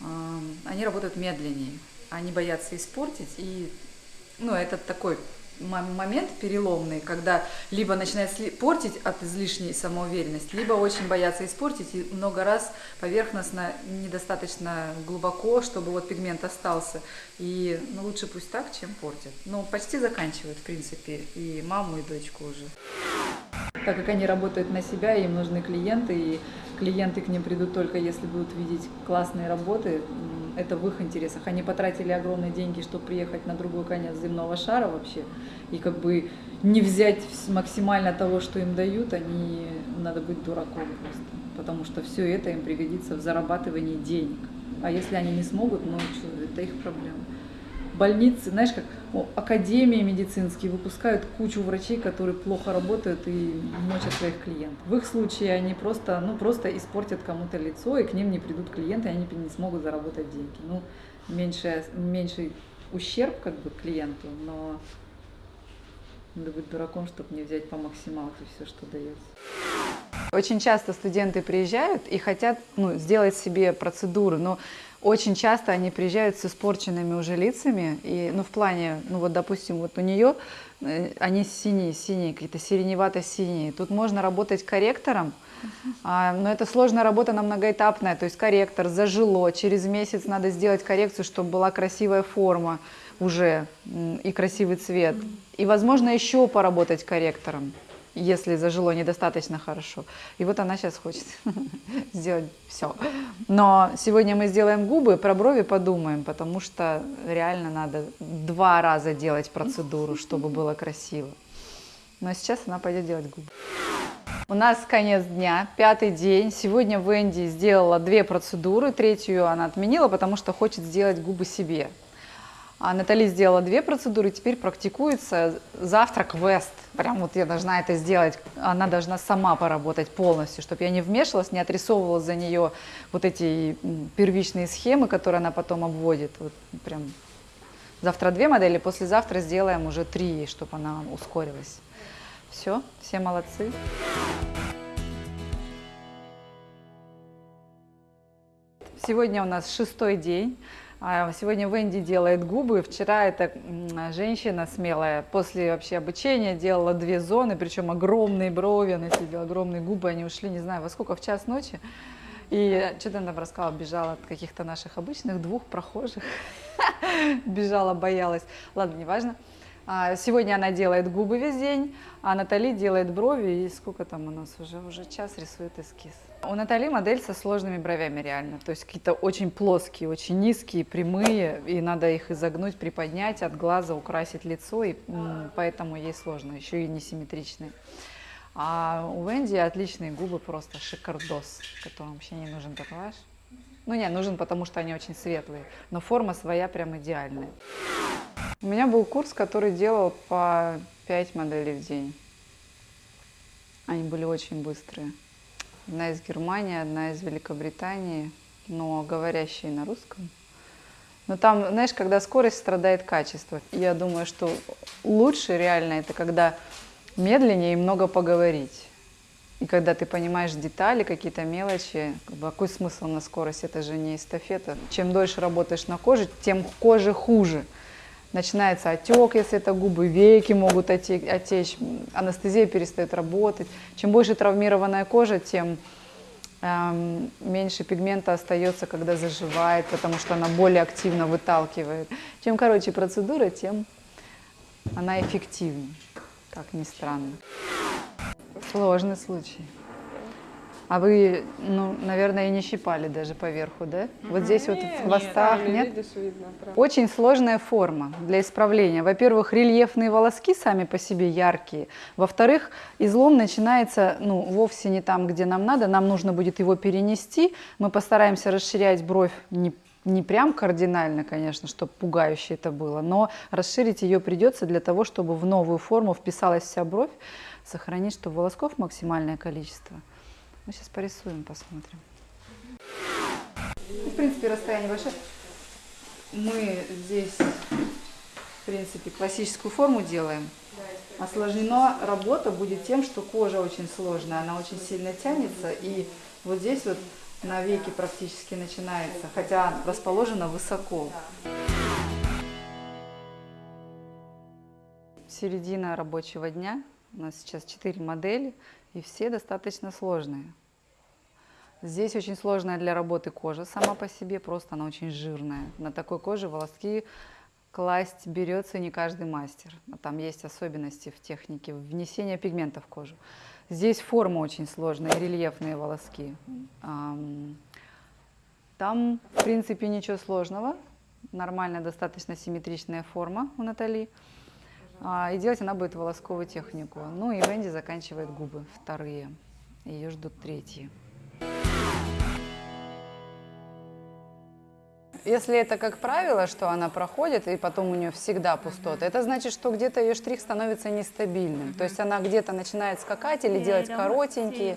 эм, они работают медленнее. Они боятся испортить, и ну, это такой момент переломный, когда либо начинает портить от излишней самоуверенности, либо очень боятся испортить и много раз поверхностно, недостаточно глубоко, чтобы вот пигмент остался. И ну, лучше пусть так, чем портят. Ну, почти заканчивают, в принципе, и маму, и дочку уже. Так как они работают на себя, им нужны клиенты, и клиенты к ним придут только если будут видеть классные работы, это в их интересах. Они потратили огромные деньги, чтобы приехать на другой конец земного шара вообще, и как бы не взять максимально того, что им дают, они надо быть дураком просто, потому что все это им пригодится в зарабатывании денег. А если они не смогут, ну что, это их проблема больницы, знаешь, как о, академии медицинские выпускают кучу врачей, которые плохо работают и мочат своих клиентов. В их случае они просто, ну, просто испортят кому-то лицо, и к ним не придут клиенты, и они не смогут заработать деньги. Ну, меньше, меньший ущерб как бы клиенту, но надо быть дураком, чтобы не взять по максималке все, что дается. Очень часто студенты приезжают и хотят ну, сделать себе процедуры, но очень часто они приезжают с испорченными уже лицами, и, ну, в плане, ну, вот, допустим, вот у нее э, они синие, синие, какие-то сиреневато-синие. Тут можно работать корректором, а, но это сложная работа, она многоэтапная, то есть корректор, зажило, через месяц надо сделать коррекцию, чтобы была красивая форма уже и красивый цвет. И, возможно, еще поработать корректором, если зажило недостаточно хорошо. И вот она сейчас хочет (laughs) сделать все. Но сегодня мы сделаем губы, про брови подумаем, потому что реально надо два раза делать процедуру, (laughs) чтобы было красиво. Но сейчас она пойдет делать губы. У нас конец дня, пятый день. Сегодня Венди сделала две процедуры, третью она отменила, потому что хочет сделать губы себе. А Натали сделала две процедуры, теперь практикуется завтрак Вест. Прям вот я должна это сделать. Она должна сама поработать полностью, чтобы я не вмешивалась, не отрисовывала за нее вот эти первичные схемы, которые она потом обводит. Вот прям завтра две модели, послезавтра сделаем уже три, чтобы она ускорилась. Все, все молодцы. Сегодня у нас шестой день. А, Сегодня Венди делает губы. Вчера эта женщина смелая после вообще обучения делала две зоны, причем огромные брови, она себе огромные губы, они ушли, не знаю, во сколько, в час ночи. И что-то она рассказала, бежала от каких-то наших обычных двух прохожих. (laughs) Бежала, боялась. Ладно, неважно. А, Сегодня она делает губы весь день, а Натали делает брови. И сколько там у нас уже? Уже час рисует эскиз. У Натали модель со сложными бровями реально. То есть какие-то очень плоские, очень низкие, прямые. И надо их изогнуть, приподнять, от глаза украсить лицо. И поэтому ей сложно. Еще и несимметричные. А у Венди отличные губы, просто шикардос, которым вообще не нужен татуаж. Ну не, нужен, потому что они очень светлые, но форма своя прям идеальная. У меня был курс, который делал по 5 моделей в день. Они были очень быстрые. Одна из Германии, одна из Великобритании, но говорящие на русском. Но там, знаешь, когда скорость страдает качество. Я думаю, что лучше реально это когда медленнее и много поговорить. И когда ты понимаешь детали, какие-то мелочи, бы, какой смысл на скорость, это же не эстафета. Чем дольше работаешь на коже, тем коже хуже. Начинается отек, если это губы, веки могут оте- отечь, анестезия перестает работать. Чем больше травмированная кожа, тем эм, меньше пигмента остается, когда заживает, потому что она более активно выталкивает. Чем короче процедура, тем она эффективнее, как ни странно. Сложный случай. А вы, ну, наверное, и не щипали даже поверху, да? Вот здесь вот в хвостах, нет? видишь, видно, правда. Очень сложная форма для исправления. Во-первых, рельефные волоски сами по себе яркие. Во-вторых, излом начинается ну, вовсе не там, где нам надо. Нам нужно будет его перенести. Мы постараемся расширять бровь не, не прям кардинально, конечно, чтобы пугающе это было, но расширить ее придется для того, чтобы в новую форму вписалась вся бровь, сохранить, чтобы волосков максимальное количество. Мы сейчас порисуем, посмотрим. Ну, В принципе, расстояние большое. Мы здесь, в принципе, классическую форму делаем. Осложнена работа будет тем, что кожа очень сложная, она очень сильно тянется, и вот здесь вот на веке практически начинается, хотя расположена высоко. Середина рабочего дня. У нас сейчас четыре модели, и все достаточно сложные. Здесь очень сложная для работы кожа сама по себе, просто она очень жирная. На такой коже волоски класть берется не каждый мастер. А Там есть особенности в технике внесения пигмента в кожу. Здесь форма очень сложная, рельефные волоски. Ам, Там, в принципе, ничего сложного. Нормальная, достаточно симметричная форма у Натали. А, И делать она будет волосковую технику. Ну и Венди заканчивает губы, вторые. Ее ждут третьи. Если это как правило, что она проходит, и потом у нее всегда пустота, это значит, что где-то ее штрих становится нестабильным. То есть она где-то начинает скакать или делать коротенькие.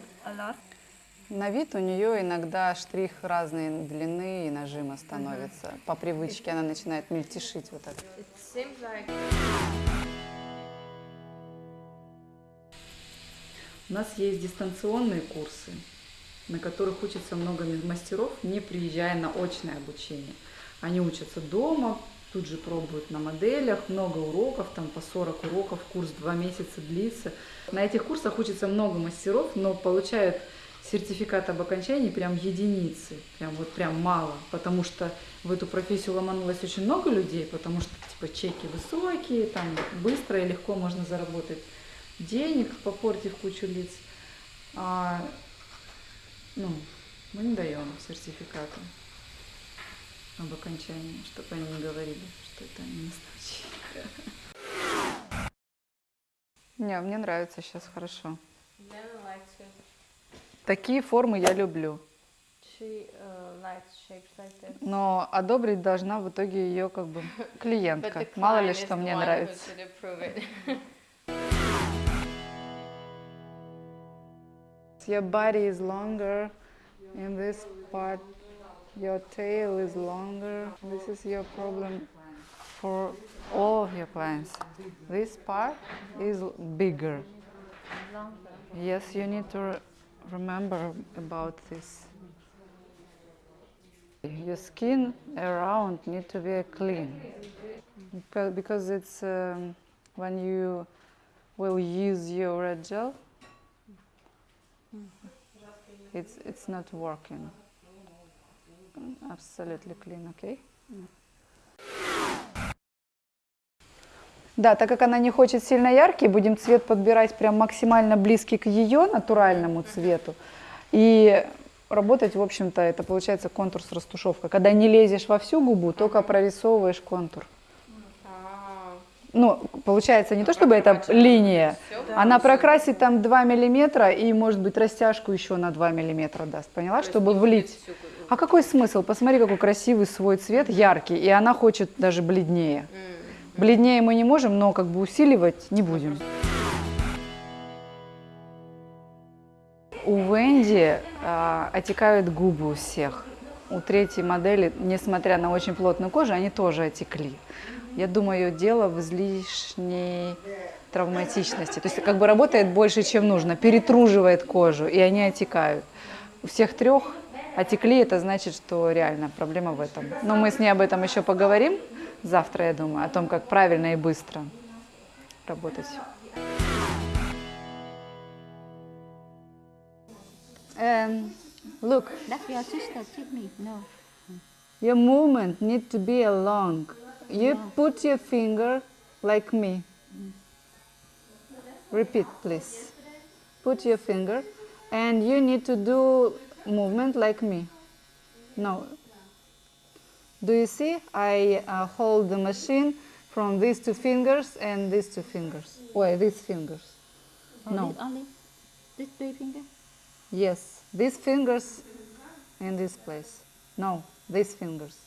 На вид у нее иногда штрих разной длины и нажима становится. По привычке она начинает мельтешить вот так. У нас есть дистанционные курсы, на которых учатся много мастеров, не приезжая на очное обучение. Они учатся дома, тут же пробуют на моделях, много уроков, там по 40 уроков, курс два месяца длится. На этих курсах учатся много мастеров, но получают сертификат об окончании прям единицы, прям вот прям мало, потому что в эту профессию ломанулось очень много людей, потому что типа чеки высокие, там быстро и легко можно заработать денег, попортив кучу лиц. А, ну, мы не даем сертификаты об окончании, чтобы они не говорили, что это не настоящие. Не, мне нравится сейчас хорошо. Такие формы я люблю. She uh, likes shapes like this. Но одобрить должна в итоге ее как бы (laughs) клиентка. Мало ли что мне нравится. (laughs) Your body is longer. In this part, your tail is longer. This is your problem for all of your clients. This part is bigger. Yes, you need to re- remember about this. Your skin around need to be clean because it's um, when you will use your red gel, it's it's not working. Absolutely clean, okay? Да, так как она не хочет сильно яркий, будем цвет подбирать прям максимально близкий к ее натуральному цвету. И работать, в общем-то, это получается контур с растушевкой. Когда не лезешь во всю губу, только прорисовываешь контур. Ну, получается не то, чтобы это линия, она прокрасит там 2 миллиметра и, может быть, растяжку еще на 2 миллиметра даст, поняла, чтобы влить. А какой смысл? Посмотри, какой красивый свой цвет, яркий, и она хочет даже бледнее. Бледнее мы не можем, но как бы усиливать не будем. У Венди а, отекают губы у всех. У третьей модели, несмотря на очень плотную кожу, они тоже отекли. Я думаю, дело в излишней травматичности. То есть как бы работает больше, чем нужно, перетруживает кожу, и они отекают. У всех трех отекли, это значит, что реально проблема в этом. Но мы с ней об этом еще поговорим завтра, я думаю, о том, как правильно и быстро работать. Um, look, That's your sister, teach me. No. your movement need to be along. You put your finger like me. Repeat, please. Put your finger, and you need to do movement like me. No. Do you see? I uh, hold the machine from these two fingers and these two fingers. Wait, these fingers. Only, No. Only this three finger? Yes, these fingers in this place. No, these fingers.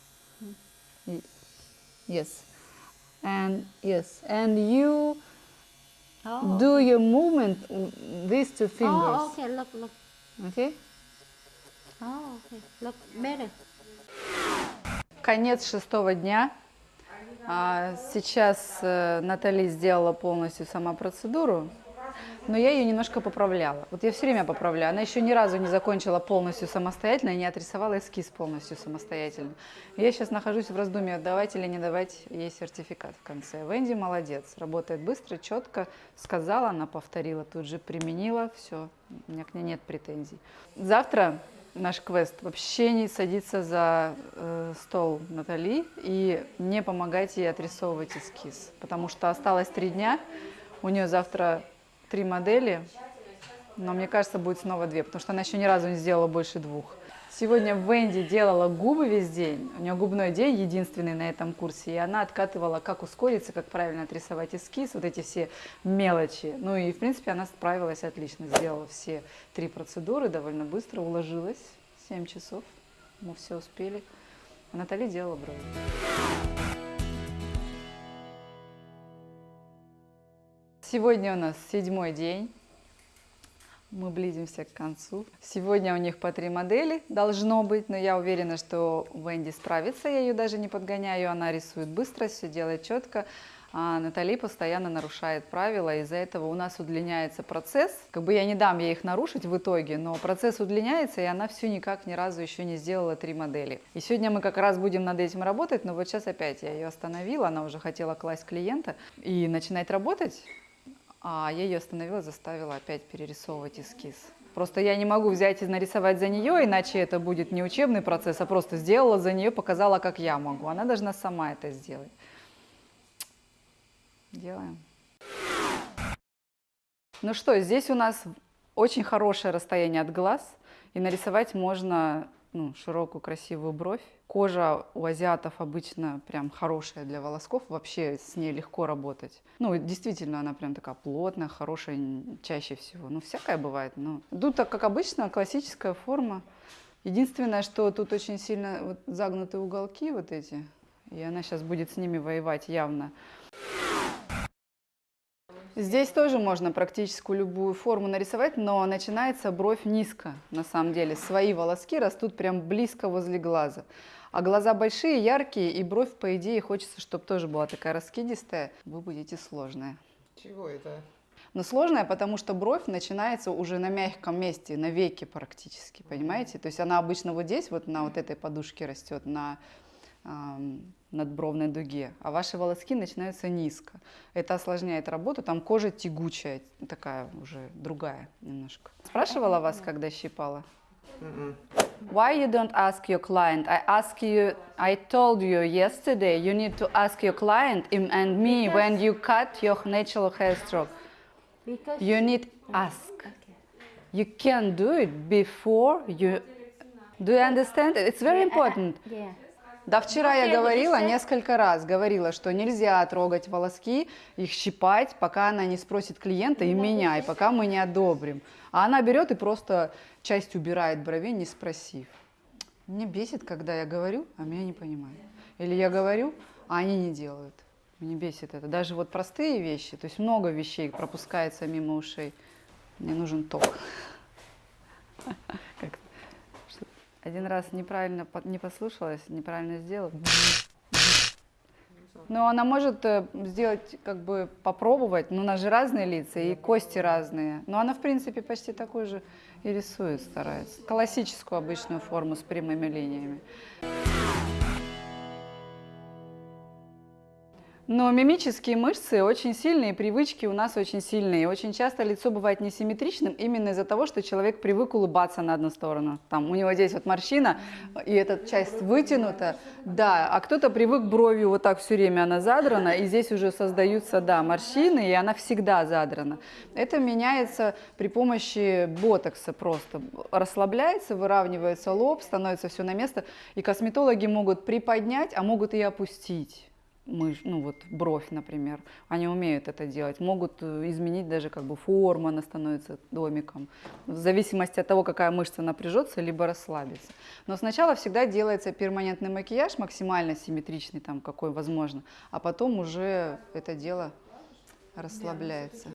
Yes. And yes, and you Oh. do your movement these two fingers. Oh, okay. Look, look. Okay? Oh, okay. Look better. Конец шестого дня. А, Сейчас э, Натали сделала полностью сама процедуру, но я ее немножко поправляла. Вот я все время поправляю. Она еще ни разу не закончила полностью самостоятельно и не отрисовала эскиз полностью самостоятельно. Я сейчас нахожусь в раздумье, давать или не давать ей сертификат в конце. Венди молодец, работает быстро, четко. Сказала, она повторила, тут же применила, все, у меня к ней нет претензий. Завтра наш квест вообще не садиться за э, стол Натали и не помогать ей отрисовывать эскиз, потому что осталось три дня, у нее завтра три модели, но мне кажется, будет снова две, потому что она еще ни разу не сделала больше двух. Сегодня Венди делала губы весь день, у нее губной день единственный на этом курсе, и она откатывала, как ускориться, как правильно отрисовать эскиз, вот эти все мелочи. Ну и, в принципе, она справилась отлично, сделала все три процедуры довольно быстро, уложилась, 7 часов, мы все успели. А Натали делала брови. Сегодня у нас седьмой день. Мы близимся к концу. Сегодня у них по три модели должно быть, но я уверена, что Венди справится. Я ее даже не подгоняю. Она рисует быстро, все делает четко. А Натали постоянно нарушает правила, из-за этого у нас удлиняется процесс. Как бы я не дам ей их нарушить в итоге, но процесс удлиняется, и она все никак ни разу еще не сделала три модели. И сегодня мы как раз будем над этим работать, но вот сейчас опять я ее остановила, она уже хотела класть клиента и начинать работать. А я ее остановила, заставила опять перерисовывать эскиз. Просто я не могу взять и нарисовать за нее, иначе это будет не учебный процесс, а просто сделала за нее, показала, как я могу. Она должна сама это сделать. Делаем. Ну что, здесь у нас очень хорошее расстояние от глаз, и нарисовать можно ну, широкую красивую бровь. Кожа у азиатов обычно прям хорошая для волосков, вообще с ней легко работать. Ну, действительно, она прям такая плотная, хорошая чаще всего. Ну, всякое бывает, но тут, так как обычно, классическая форма. Единственное, что тут очень сильно вот загнуты уголки вот эти, и она сейчас будет с ними воевать явно. Здесь тоже можно практически любую форму нарисовать, но начинается бровь низко, на самом деле. Свои волоски растут прям близко возле глаза. А глаза большие, яркие, и бровь, по идее, хочется, чтобы тоже была такая раскидистая. Вы будете сложная. Чего это? Но сложная, потому что бровь начинается уже на мягком месте, на веке практически, понимаете? То есть она обычно вот здесь, вот на вот этой подушке растет, на надбровной дуге, а ваши волоски начинаются низко. Это осложняет работу, там кожа тягучая, такая уже другая немножко. Спрашивала вас, когда щипала? Why you don't ask your client? I ask you, I told you yesterday, you need to ask your client and me when you cut your natural hair stroke. Because You need ask. You can do it before you. Do you understand? It's very important. yeah. Да, вчера я говорила несколько раз, говорила, что нельзя трогать волоски, их щипать, пока она не спросит клиента и меня, и пока мы не одобрим. А она берет и просто часть убирает бровей, не спросив. Мне бесит, когда я говорю, а меня не понимают. Или я говорю, а они не делают. Мне бесит это. Даже вот простые вещи, то есть много вещей пропускается мимо ушей. Мне нужен ток. (laughs) Как- Один раз неправильно не послушалась, неправильно сделала. Но она может э, сделать, как бы попробовать, но у нас же разные лица и кости разные. Но она, в принципе, почти такой же и рисует, старается. Классическую обычную форму с прямыми линиями. Но мимические мышцы очень сильные, привычки у нас очень сильные. Очень часто лицо бывает несимметричным именно из-за того, что человек привык улыбаться на одну сторону. Там у него здесь вот морщина, и эта часть вытянута, да, а кто-то привык бровью вот так все время она задрана, и здесь уже создаются, да, морщины, и она всегда задрана. Это меняется при помощи ботокса просто. Расслабляется, выравнивается лоб, становится все на место, и косметологи могут приподнять, а могут и опустить мышь, ну вот бровь, например, они умеют это делать, могут э, изменить даже как бы форму, она становится домиком, в зависимости от того, какая мышца напряжется, либо расслабится. Но сначала всегда делается перманентный макияж, максимально симметричный, там какой возможно, а потом уже это дело расслабляется.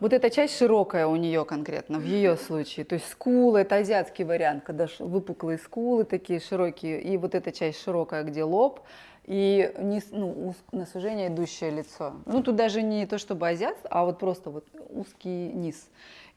Вот эта часть широкая у нее конкретно, в ее случае. То есть скулы, это азиатский вариант, когда выпуклые скулы такие широкие, и вот эта часть широкая, где лоб, и низ, ну, на сужение идущее лицо. Ну, тут даже не то чтобы азиат, а вот просто вот узкий низ.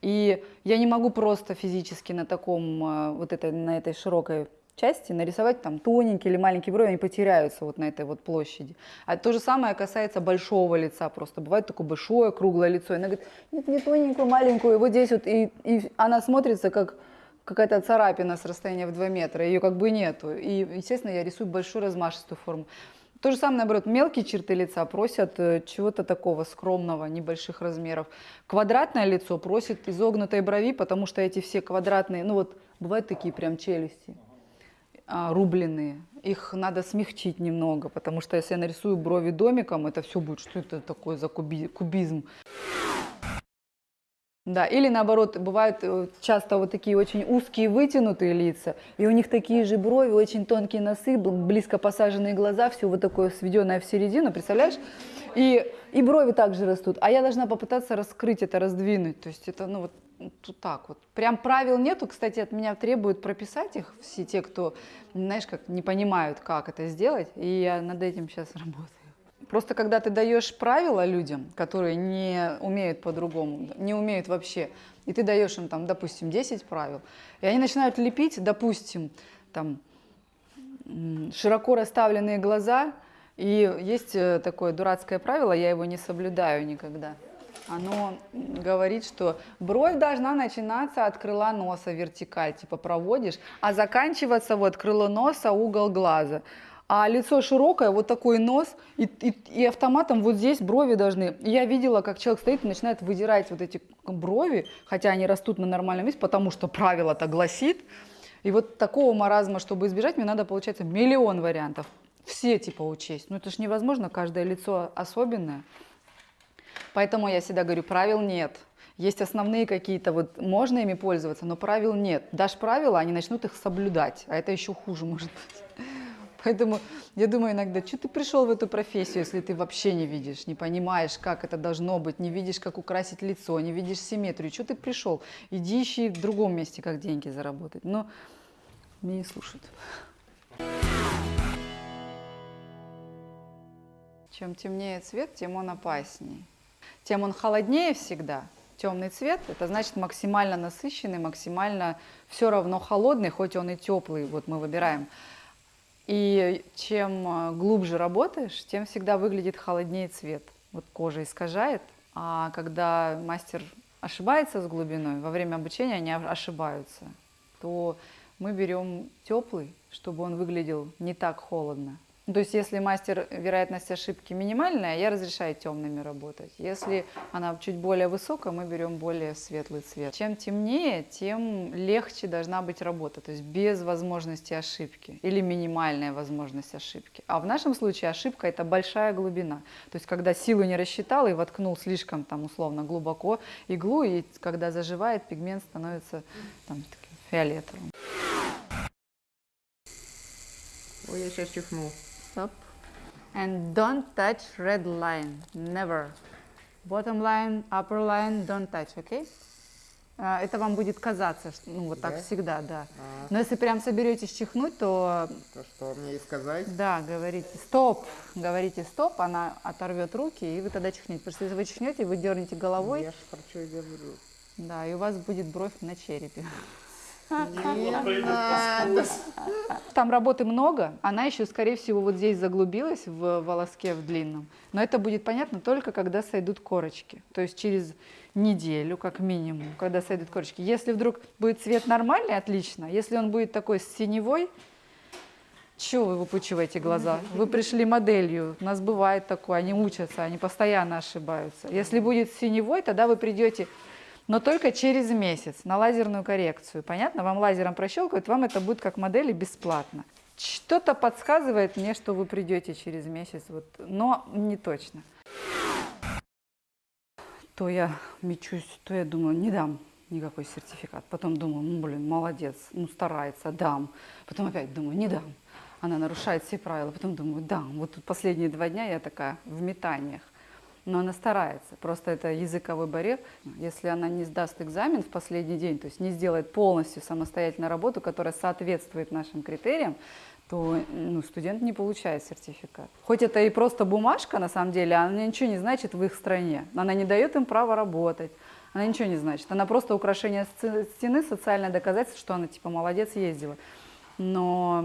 И я не могу просто физически на таком, э, вот этой, на этой широкой части нарисовать там тоненькие или маленькие брови, они потеряются вот на этой вот площади. А то же самое касается большого лица просто. Бывает такое большое круглое лицо, и она говорит, нет, не тоненькую, маленькую, вот здесь вот, и, и она смотрится как какая-то царапина с расстояния в 2 метра, ее как бы нету. И, естественно, я рисую большую размашистую форму. То же самое, наоборот, мелкие черты лица просят э, чего-то такого скромного, небольших размеров. Квадратное лицо просит изогнутой брови, потому что эти все квадратные, ну вот бывают такие прям челюсти, рубленые. Их надо смягчить немного, потому что если я нарисую брови домиком, это все будет, что это такое за куби- кубизм. Да, или наоборот, бывают э, часто вот такие очень узкие вытянутые лица, и у них такие же брови, очень тонкие носы, бл- близко посаженные глаза, все вот такое сведенное в середину, представляешь? И, и брови также растут, а я должна попытаться раскрыть это, раздвинуть, то есть это, ну вот так вот. Прям правил нету, кстати, от меня требуют прописать их все те, кто, знаешь, как не понимают, как это сделать, и я над этим сейчас (laughs) работаю. Просто когда ты даешь правила людям, которые не умеют по-другому, не умеют вообще, и ты даешь им там, допустим, 10 правил, и они начинают лепить, допустим, там широко расставленные глаза, и есть э, такое дурацкое правило, я его не соблюдаю никогда. Оно говорит, что бровь должна начинаться от крыла носа вертикаль, типа проводишь, а заканчиваться вот крыло носа, угол глаза. А лицо широкое, вот такой нос, и, и, и автоматом вот здесь брови должны. Я видела, как человек стоит и начинает выдирать вот эти брови, хотя они растут на нормальном месте, потому что правило так гласит. И вот такого маразма, чтобы избежать, мне надо, получается, миллион вариантов. Все типа учесть. Ну это же невозможно, каждое лицо особенное. Поэтому я всегда говорю, правил нет. Есть основные какие-то, вот можно ими пользоваться, но правил нет. Дашь правила, они начнут их соблюдать, а это еще хуже (laughs) может быть. Поэтому я думаю иногда, что ты пришел в эту профессию, если ты вообще не видишь, не понимаешь, как это должно быть, не видишь, как украсить лицо, не видишь симметрию. Что ты пришел? Иди ищи в другом месте, как деньги заработать. Но меня не слушают. Чем темнее цвет, тем он опаснее. Тем он холоднее всегда. Темный цвет – это значит максимально насыщенный, максимально все равно холодный, хоть он и теплый, вот мы выбираем. И чем э, глубже работаешь, тем всегда выглядит холоднее цвет. Вот кожа искажает, а когда мастер ошибается с глубиной, во время обучения они ошибаются, то мы берем теплый, чтобы он выглядел не так холодно. То есть если мастер вероятность ошибки минимальная, я разрешаю темными работать. Если она чуть более высокая, мы берем более светлый цвет. Чем темнее, тем легче должна быть работа, то есть без возможности ошибки или минимальная возможность ошибки. А в нашем случае ошибка это большая глубина. То есть когда силу не рассчитал и воткнул слишком там условно глубоко иглу, и когда заживает, пигмент становится там, таким фиолетовым. Ой, я сейчас чихнул. Stop. And don't touch red line. Never. Bottom line, upper line, don't touch, okay? А, Это вам будет казаться, что, ну вот так Да? всегда, да. А, Но если прям соберетесь чихнуть, то то что мне и сказать? да, говорите стоп, говорите стоп, она оторвет руки, и вы тогда чихнете. Потому что если вы чихнете, вы дернете головой, Я ж про что говорю. да, и у вас будет бровь на черепе. Там работы много, она еще, скорее всего, вот здесь заглубилась в волоске в длинном. Но это будет понятно только, когда сойдут корочки. То есть через неделю, как минимум, когда сойдут корочки. Если вдруг будет цвет нормальный, отлично. Если он будет такой синевой, чего вы выпучиваете глаза? Вы пришли моделью. У нас бывает такое, они учатся, они постоянно ошибаются. Если будет синевой, тогда вы придете но только через месяц на лазерную коррекцию. Понятно? Вам лазером прощелкают, вам это будет как модели бесплатно. Что-то подсказывает мне, что вы придете через месяц, вот, но не точно. То я мечусь, то я думаю, не дам никакой сертификат. Потом думаю, ну, блин, молодец, ну, старается, дам. Потом опять думаю, не дам. Она нарушает все правила. Потом думаю, дам. Вот тут последние два дня я такая в метаниях. Но она старается. Просто это языковой барьер. Если она не сдаст экзамен в последний день, то есть не сделает полностью самостоятельную работу, которая соответствует нашим критериям, то ну, студент не получает сертификат. Хоть это и просто бумажка, на самом деле, она ничего не значит в их стране. Она не дает им права работать. Она ничего не значит. Она просто украшение стены, социальное доказательство, что она типа молодец ездила. Но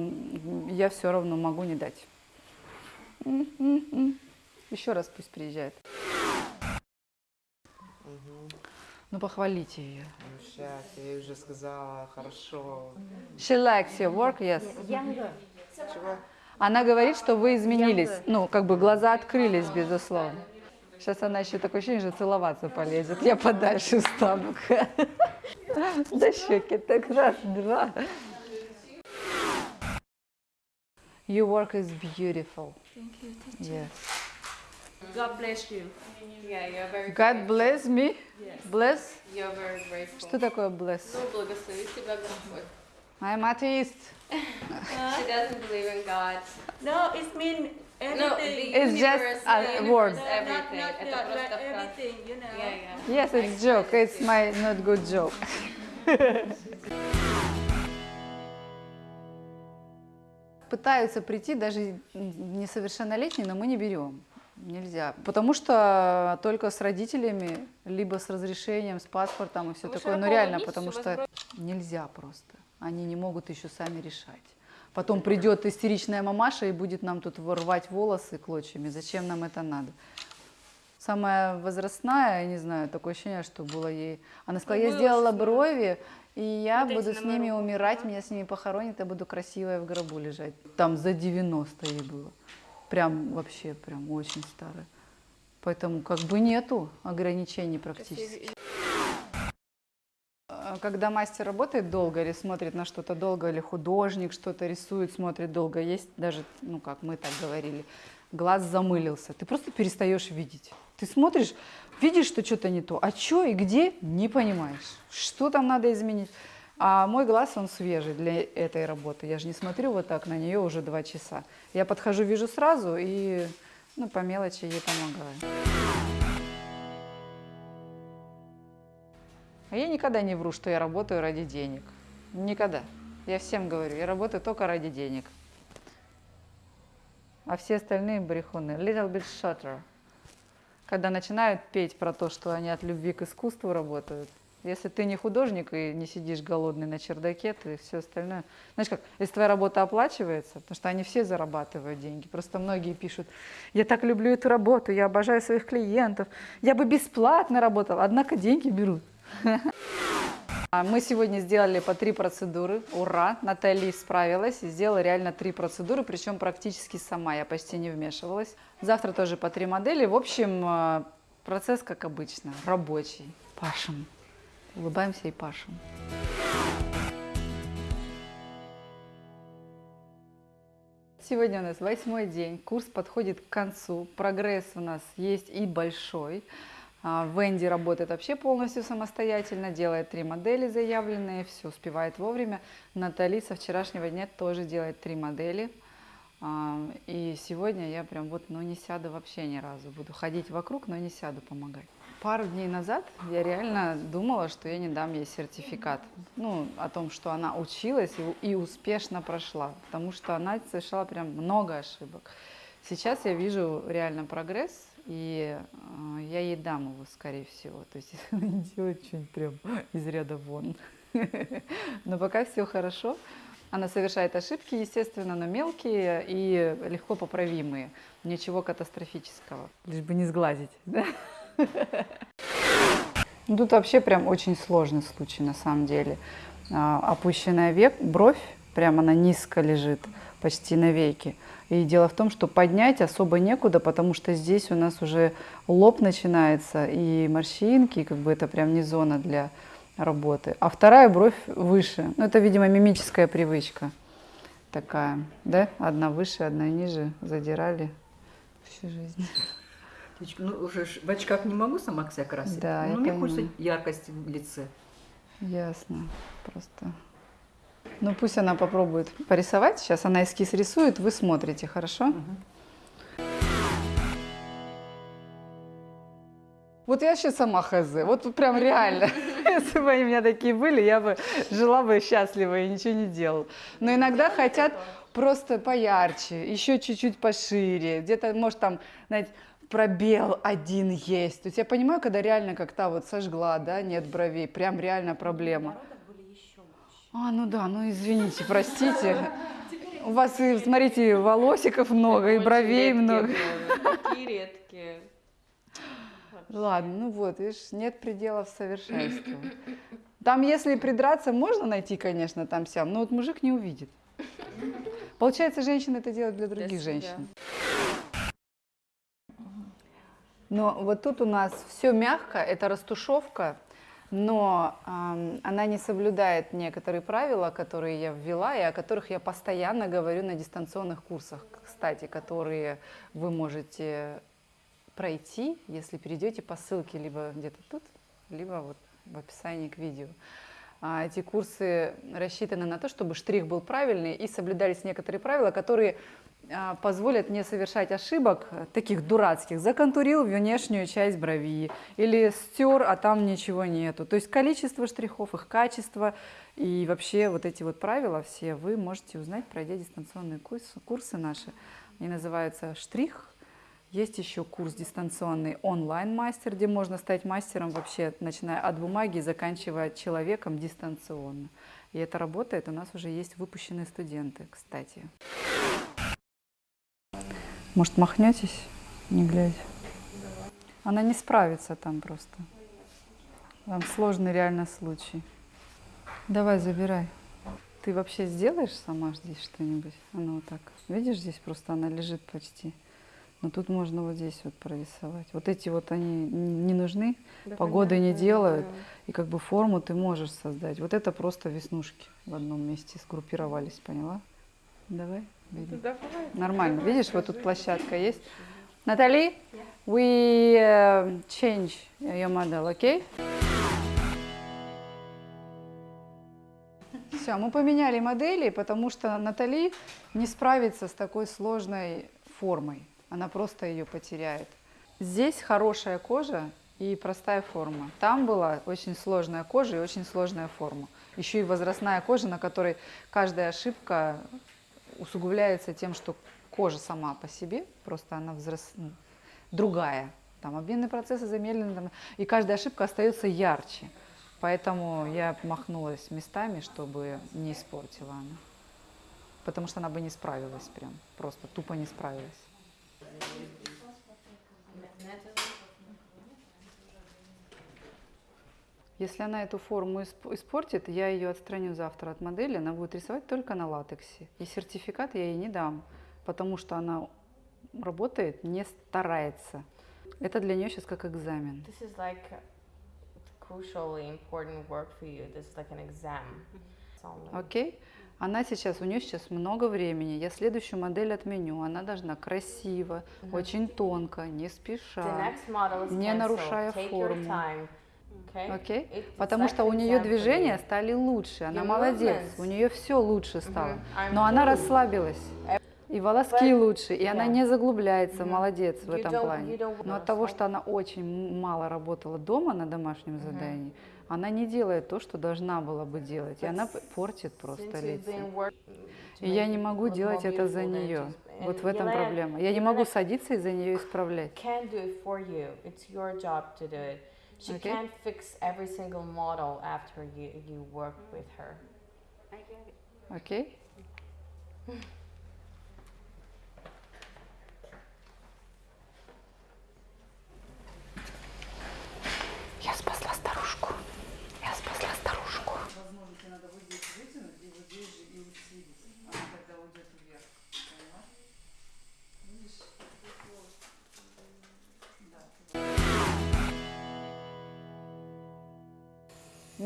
я все равно могу не дать. Еще раз пусть приезжает. Ну похвалите ее. Ну сейчас, я ей уже сказала, хорошо. She likes your work, yes. Younger. Чего? Она говорит, что вы изменились. Ну, как бы глаза открылись, безусловно. Сейчас она еще такое ощущение, что целоваться полезет. Я подальше встану. (laughs) До щеки. Так раз, два. Your work is beautiful. Thank you. Yes. God bless you. Yeah, you're very God bless me. Bless. You're very grateful. Что такое bless? Благослови тебя Господь. I'm atheist. She doesn't believe in God. No, it means No, everything. the It's just universe, a the word. universe, No, not, everything. not, not, not фраза. everything, you know. Yeah, yeah. Yes, it's joke. It's my not good joke. Пытаются прийти даже несовершеннолетние, но мы не берем. Нельзя. Потому что только с родителями, либо с разрешением, с паспортом и все Вы такое. Ну широко реально, потому что нельзя просто. Они не могут еще сами решать. Потом придет истеричная мамаша и будет нам тут рвать волосы клочьями. Зачем нам это надо? Самая возрастная, я не знаю, такое ощущение, что было ей. Она сказала, я сделала брови, и я Вот буду с ними моем умирать, да? меня с ними похоронят, я буду красивая в гробу лежать. Там за 90 ей было. Прям вообще, прям очень старая. Поэтому как бы нету ограничений практически. А Когда мастер работает долго или смотрит на что-то долго, или художник что-то рисует, смотрит долго, есть даже, ну как мы так говорили, глаз замылился, ты просто перестаешь видеть. Ты смотришь, видишь, что что-то не то, а что и где, не понимаешь. Что там надо изменить? А мой глаз, он свежий для этой работы. Я же не смотрю вот так на нее уже два часа. Я подхожу, вижу сразу и ну, по мелочи ей помогаю. А я никогда не вру, что я работаю ради денег. Никогда. Я всем говорю, я работаю только ради денег. а все остальные брехуны. Little bit shorter. Когда начинают петь про то, что они от любви к искусству работают. Если ты не художник и не сидишь голодный на чердаке, ты все остальное... Знаешь как, если твоя работа оплачивается, потому что они все зарабатывают деньги, просто многие пишут, я так люблю эту работу, я обожаю своих клиентов, я бы бесплатно работал, однако деньги берут. (laughs) А Мы сегодня сделали по три процедуры. Ура! Натали справилась и сделала реально три процедуры, причем практически сама, я почти не вмешивалась. Завтра тоже по три модели. В общем, э, процесс, как обычно, рабочий. Пашем. Улыбаемся и пашем. Сегодня у нас восьмой день, курс подходит к концу, прогресс у нас есть и большой. А, Венди работает вообще полностью самостоятельно, делает три модели заявленные, все успевает вовремя. Натали со вчерашнего дня тоже делает три модели. А, И сегодня я прям вот, ну не сяду вообще ни разу. Буду ходить вокруг, но не сяду помогать. Пару дней назад я реально думала, что я не дам ей сертификат. Ну, о том, что она училась и, и успешно прошла. Потому что она совершала прям много ошибок. Сейчас я вижу реально прогресс, и э, я ей дам его, скорее всего. То есть, (laughs) она не делает что-нибудь прям из ряда вон. (laughs) Но пока все хорошо. Она совершает ошибки, естественно, но мелкие и легко поправимые. Ничего катастрофического. Лишь бы не сглазить. да? (laughs) (laughs) Тут вообще прям очень сложный случай на самом деле. А, Опущенная век, бровь, прямо она низко лежит, почти на веке. И дело в том, что поднять особо некуда, потому что здесь у нас уже лоб начинается, и морщинки, как бы это прям не зона для работы. А вторая бровь выше. Ну, это, видимо, мимическая привычка такая, да? Одна выше, одна ниже, задирали всю жизнь. Ну, уже в очках не могу сама себя красить. Да, я ну, мне понимаю. хочется яркости в лице. Ясно, просто. Ну, пусть она попробует порисовать. Сейчас она эскиз рисует, вы смотрите, хорошо? Вот я сейчас сама хз, вот прям реально. (laughs) Если бы они у меня такие были, я бы жила бы счастливо и ничего не делала. Но иногда хотят просто поярче, еще чуть-чуть пошире, где-то, может, там, знаете, пробел один есть. То есть я понимаю, когда реально как то вот сожгла, да, нет бровей, прям реально проблема. А, ну да, ну извините, простите. У вас, и, смотрите, волосиков много, и бровей много. Такие редкие. Ладно, ну вот, видишь, нет пределов совершенству. Там, если придраться, можно найти, конечно, там сям, но вот мужик не увидит. Получается, женщина это делает для других женщин. Но вот тут у нас все мягко, это растушевка, но ам, она не соблюдает некоторые правила, которые я ввела и о которых я постоянно говорю на дистанционных курсах, кстати, которые вы можете пройти, если перейдете по ссылке либо где-то тут, либо вот в описании к видео. А Эти курсы рассчитаны на то, чтобы штрих был правильный и соблюдались некоторые правила, которые позволят не совершать ошибок, таких дурацких. Законтурил внешнюю часть брови или стер, а там ничего нету. То есть количество штрихов, их качество и вообще вот эти вот правила все вы можете узнать, пройдя дистанционные курсы, курсы наши. Они называются «Штрих», есть еще курс дистанционный онлайн-мастер, где можно стать мастером вообще, начиная от бумаги и заканчивая человеком дистанционно. И это работает, у нас уже есть выпущенные студенты, кстати. Может, махнетесь, не глядя? Она не справится там просто. Там сложный реально случай. Давай, забирай. Ты вообще сделаешь сама здесь что-нибудь? Она вот так. Видишь, здесь просто она лежит почти. Но тут можно вот здесь вот прорисовать. Вот эти вот они не нужны, погоды не делают. И как бы форму ты можешь создать. Вот это просто веснушки в одном месте сгруппировались, поняла? Давай. Нормально. Видишь, вот тут площадка есть. Натали, we uh, change your model, okay? Все, мы поменяли модели, потому что Натали не справится с такой сложной формой. Она просто ее потеряет. Здесь хорошая кожа и простая форма. Там была очень сложная кожа и очень сложная форма. Еще и возрастная кожа, на которой каждая ошибка усугубляется тем, что кожа сама по себе, просто она взрос... ну, другая. Там обменные процессы замедлены, там, и каждая ошибка остается ярче. Поэтому я махнулась местами, чтобы не испортила она. Потому что она бы не справилась прям, просто тупо не справилась. Если она эту форму исп- испортит, я ее отстраню завтра от модели, она будет рисовать только на латексе. И сертификат я ей не дам, потому что она работает, не старается. Это для нее сейчас как экзамен. This is like crucially important work for you. This is like an exam. Окей? Она сейчас, у нее сейчас много времени. Я следующую модель отменю. Она должна красиво, очень тонко, не спеша. не нарушая форму. Okay? Окей? It's Потому что у нее движения стали лучше. Она молодец. У нее все лучше стало. Но она расслабилась. И волоски But- лучше, и она yeah. не заглубляется, Мгм. молодец в You этом плане. Но от того, что она очень мало работала дома на домашнем задании, она не делает то, что должна была бы делать. И она портит просто лицо. И я не могу делать это за нее. Вот в этом проблема. Я не могу садиться и за нее исправлять. Can't do it for you. It's your job to do it. She Okay. can't fix every single model after you, you work with her. Окей? Я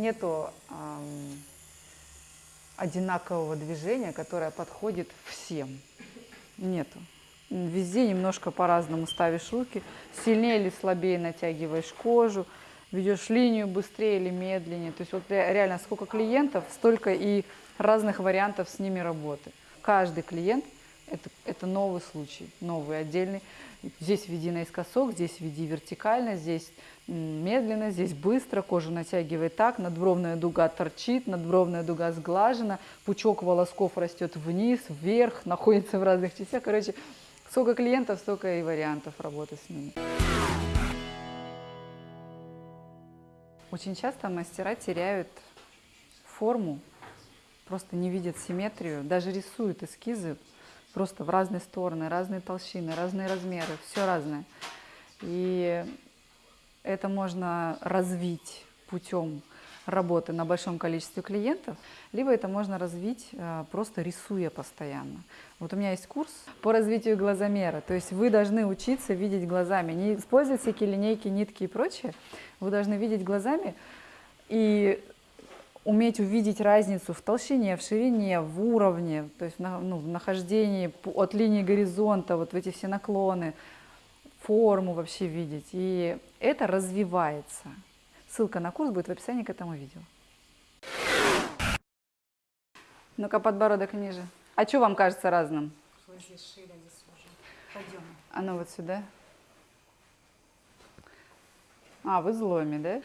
Нету ам, одинакового движения, которое подходит всем. Нету. Везде немножко по-разному ставишь руки, сильнее или слабее натягиваешь кожу, ведешь линию быстрее или медленнее. То есть вот ре- реально сколько клиентов, столько и разных вариантов с ними работы. Каждый клиент это, это новый случай, новый, отдельный. Здесь веди наискосок, здесь веди вертикально, здесь медленно, здесь быстро, кожу натягивай так, надбровная дуга торчит, надбровная дуга сглажена, пучок волосков растет вниз, вверх, (laughs) находится в разных частях. Короче, сколько клиентов, столько и вариантов работы с ними. Очень часто мастера теряют форму, просто не видят симметрию, даже рисуют эскизы просто в разные стороны, разные толщины, разные размеры, все разное. И это можно развить путем работы на большом количестве клиентов, либо это можно развить э, просто рисуя постоянно. Вот у меня есть курс по развитию глазомера, то есть вы должны учиться видеть глазами, не использовать всякие линейки, нитки и прочее, вы должны видеть глазами и уметь увидеть разницу в толщине, в ширине, в уровне, то есть ну, в нахождении от линии горизонта, вот в эти все наклоны, форму вообще видеть. И это развивается. Ссылка на курс будет в описании к этому видео. Ну-ка, подбородок ниже. А что вам кажется разным? А ну вот сюда. А, в изломе, да?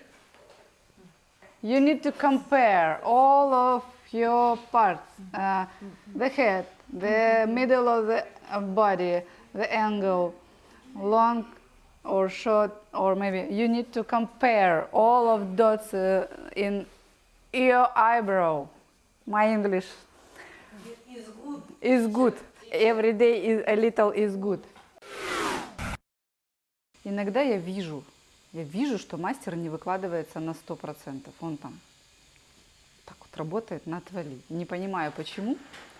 You need to compare all of your parts. Uh, the head, the middle of the uh, body, the angle, long or short, or maybe you need to compare all of dots uh, in your eyebrow. My English is good. Every day is a little is good. Иногда я вижу, я вижу, что мастер не выкладывается на 100%. Он там так вот работает на отвали. Не понимаю, почему.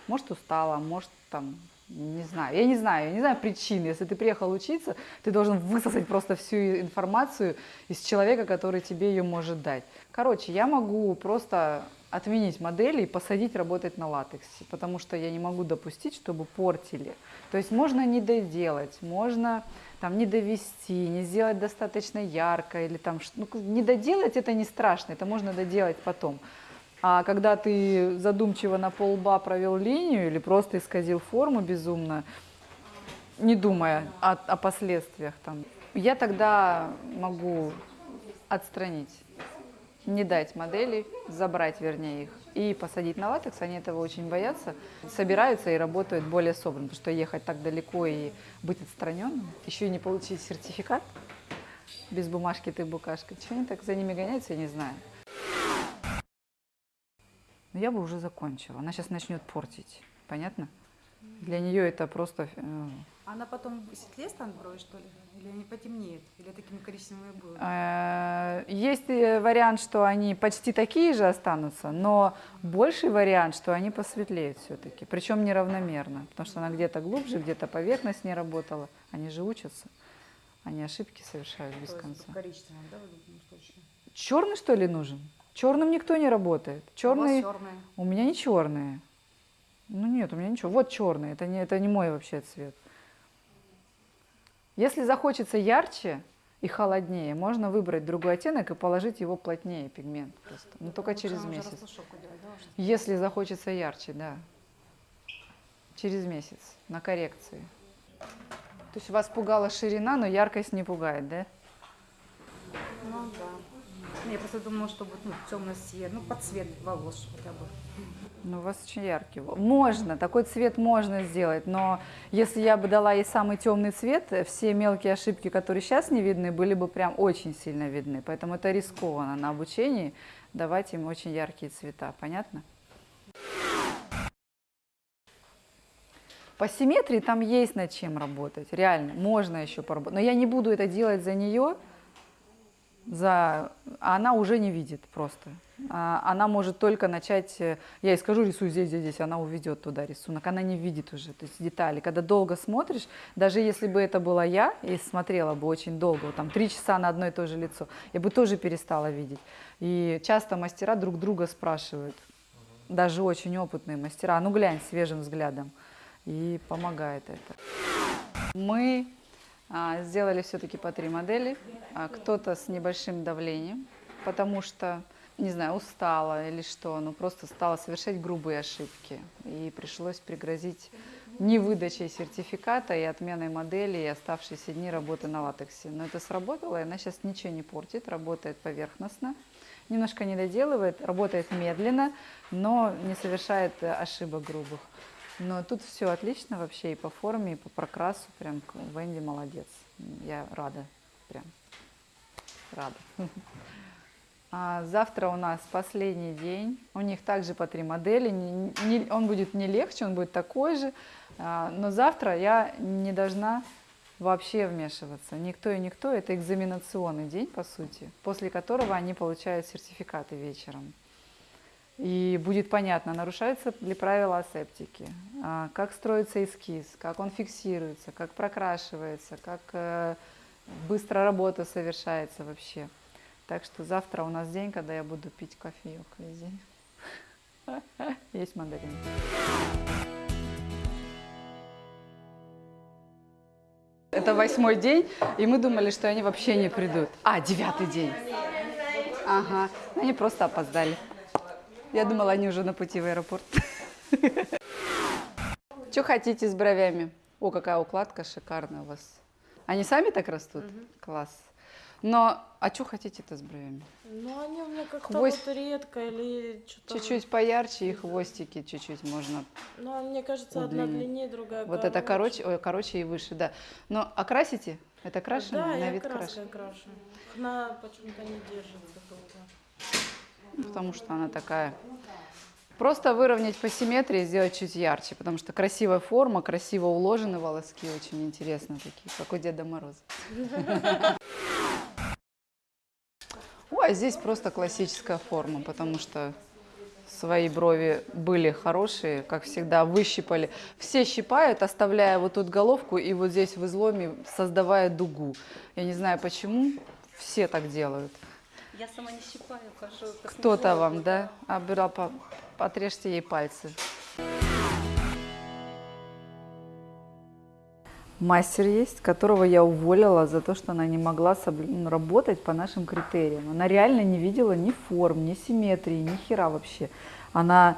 Может, устала, может, там, не знаю. Я не знаю, я не знаю причин. Если ты приехал учиться, ты должен высосать просто всю информацию из человека, который тебе ее может дать. Короче, я могу просто отменить модели и посадить работать на латексе, потому что я не могу допустить, чтобы портили. То есть можно не доделать, можно там не довести, не сделать достаточно ярко или там ну, не доделать это не страшно, это можно доделать потом. А когда ты задумчиво на полба провел линию или просто исказил форму безумно, не думая о, о последствиях там, я тогда могу отстранить не дать модели, забрать, вернее, их и посадить на латекс. Они этого очень боятся, собираются и работают более собранно, потому что ехать так далеко и быть отстраненным, еще и не получить сертификат, без бумажки ты букашка. Чего они так за ними гоняются, я не знаю. Но я бы уже закончила. Она сейчас начнет портить. Понятно? Для нее это просто... э, Она потом светлее станет брови, что ли? Или они потемнеют? Или такими коричневыми будут? Э, Есть э, вариант, что они почти такие же останутся, но больший вариант, что они посветлеют все-таки. Причем неравномерно, потому что она где-то глубже, где-то поверхность не работала. Они же учатся, они ошибки совершают без конца. коричневым, да? Черный что ли нужен? Черным никто не работает. Черный... черные. У меня не черные. Ну нет, у меня ничего. Вот черный, это не, это не мой вообще цвет. Если захочется ярче и холоднее, можно выбрать другой оттенок и положить его плотнее, пигмент просто. Но только через Лучше месяц. делать, да? Если захочется ярче, да. Через месяц на коррекции. То есть вас пугала ширина, но яркость не пугает, да? Ну да. Я просто думала, что будет ну, темно-серый, ну под цвет волос хотя бы. Ну, у вас очень яркий. вол- Можно, такой цвет можно сделать, но если я бы дала ей самый темный цвет, э, все мелкие ошибки, которые сейчас не видны, были бы прям очень сильно видны. Поэтому это рискованно на обучении давать им очень яркие цвета. Понятно? По симметрии там есть над чем работать, реально, можно еще поработать. Но я не буду это делать за нее, за... а она уже не видит просто. А, Она может только начать, э, я ей скажу, рисуй здесь, здесь, здесь, она уведет туда рисунок, она не видит уже, то есть детали. Когда долго смотришь, даже если бы это была я и смотрела бы очень долго, там три часа на одно и то же лицо, я бы тоже перестала видеть. И часто мастера друг друга спрашивают, даже очень опытные мастера, «А ну глянь свежим взглядом, и помогает это. Мы а, сделали все-таки по три модели. Кто-то с небольшим давлением, потому что, не знаю, устала или что, но просто стала совершать грубые ошибки. И пришлось пригрозить невыдачей сертификата и отменой модели и оставшиеся дни работы на латексе. Но это сработало, и она сейчас ничего не портит, работает поверхностно, немножко не доделывает, работает медленно, но не совершает э, ошибок грубых. Но тут все отлично вообще и по форме, и по прокрасу. Прям Венди молодец. Я рада. Прям рада. (laughs) А завтра у нас последний день. У них также по три модели. Он будет не легче, он будет такой же. А, Но завтра я не должна вообще вмешиваться. Никто и никто. Это экзаменационный день, по сути, после которого они получают сертификаты вечером. И будет понятно, нарушаются ли правила асептики, а, как строится эскиз, как он фиксируется, как прокрашивается, как э, быстро работа совершается вообще. Так что завтра у нас день, когда я буду пить кофеек весь день. (laughs) Есть мандарин. Это восьмой день, и мы думали, что они вообще не придут. А, девятый день. Ага, они просто опоздали. Я думала, они уже на пути в аэропорт. (laughs) Что хотите с бровями? О, какая укладка шикарная у вас. Они сами так растут? Класс. Но, а что хотите-то с бровями? Ну, они у меня как-то Хвост- вот редко или что-то... Чуть-чуть поярче и хвостики чуть-чуть можно. Ну, мне кажется, одна удлинить. длиннее, другая Вот это короче. короче, ой, короче и выше, да. Но окрасите? Это крашено? Да, на я вид краской крашено? крашу. Она почему-то не держится долго. Ну, потому что она такая. Просто выровнять по симметрии, сделать чуть ярче, потому что красивая форма, красиво уложены волоски, очень интересно такие, как у Деда Мороза. (laughs) Ой, а здесь просто классическая форма, потому что свои брови были хорошие, как всегда, выщипали. Все щипают, оставляя вот тут головку и вот здесь в изломе создавая дугу. Я не знаю почему, все так делают. Я сама не щипаю, хожу. Кто-то вам, да? Обирал, по- отрежьте ей пальцы. Мастер есть, которого я уволила за то, что она не могла соблю- ну, работать по нашим критериям. Она реально не видела ни форм, ни симметрии, ни хера вообще. Она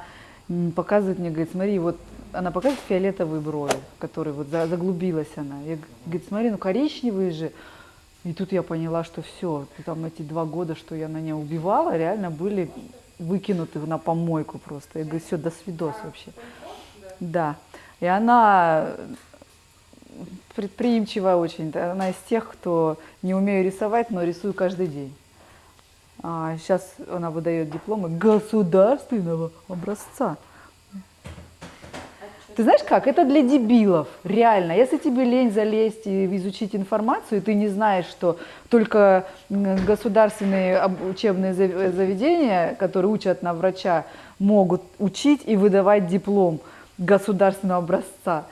показывает мне, говорит, смотри, вот она показывает фиолетовые брови, которые вот за- заглубилась она. Я говорит, смотри, ну коричневые же. И тут я поняла, что все, там эти два года, что я на нее убивала, реально были выкинуты на помойку просто. Я говорю, все, до свидос вообще. Да. И она предприимчивая очень. Она из тех, кто не умею рисовать, но рисую каждый день. А сейчас она выдает дипломы государственного образца. Ты знаешь как? Это для дебилов, реально. Если тебе лень залезть и изучить информацию, и ты не знаешь, что только государственные учебные заведения, которые учат на врача, могут учить и выдавать диплом государственного образца.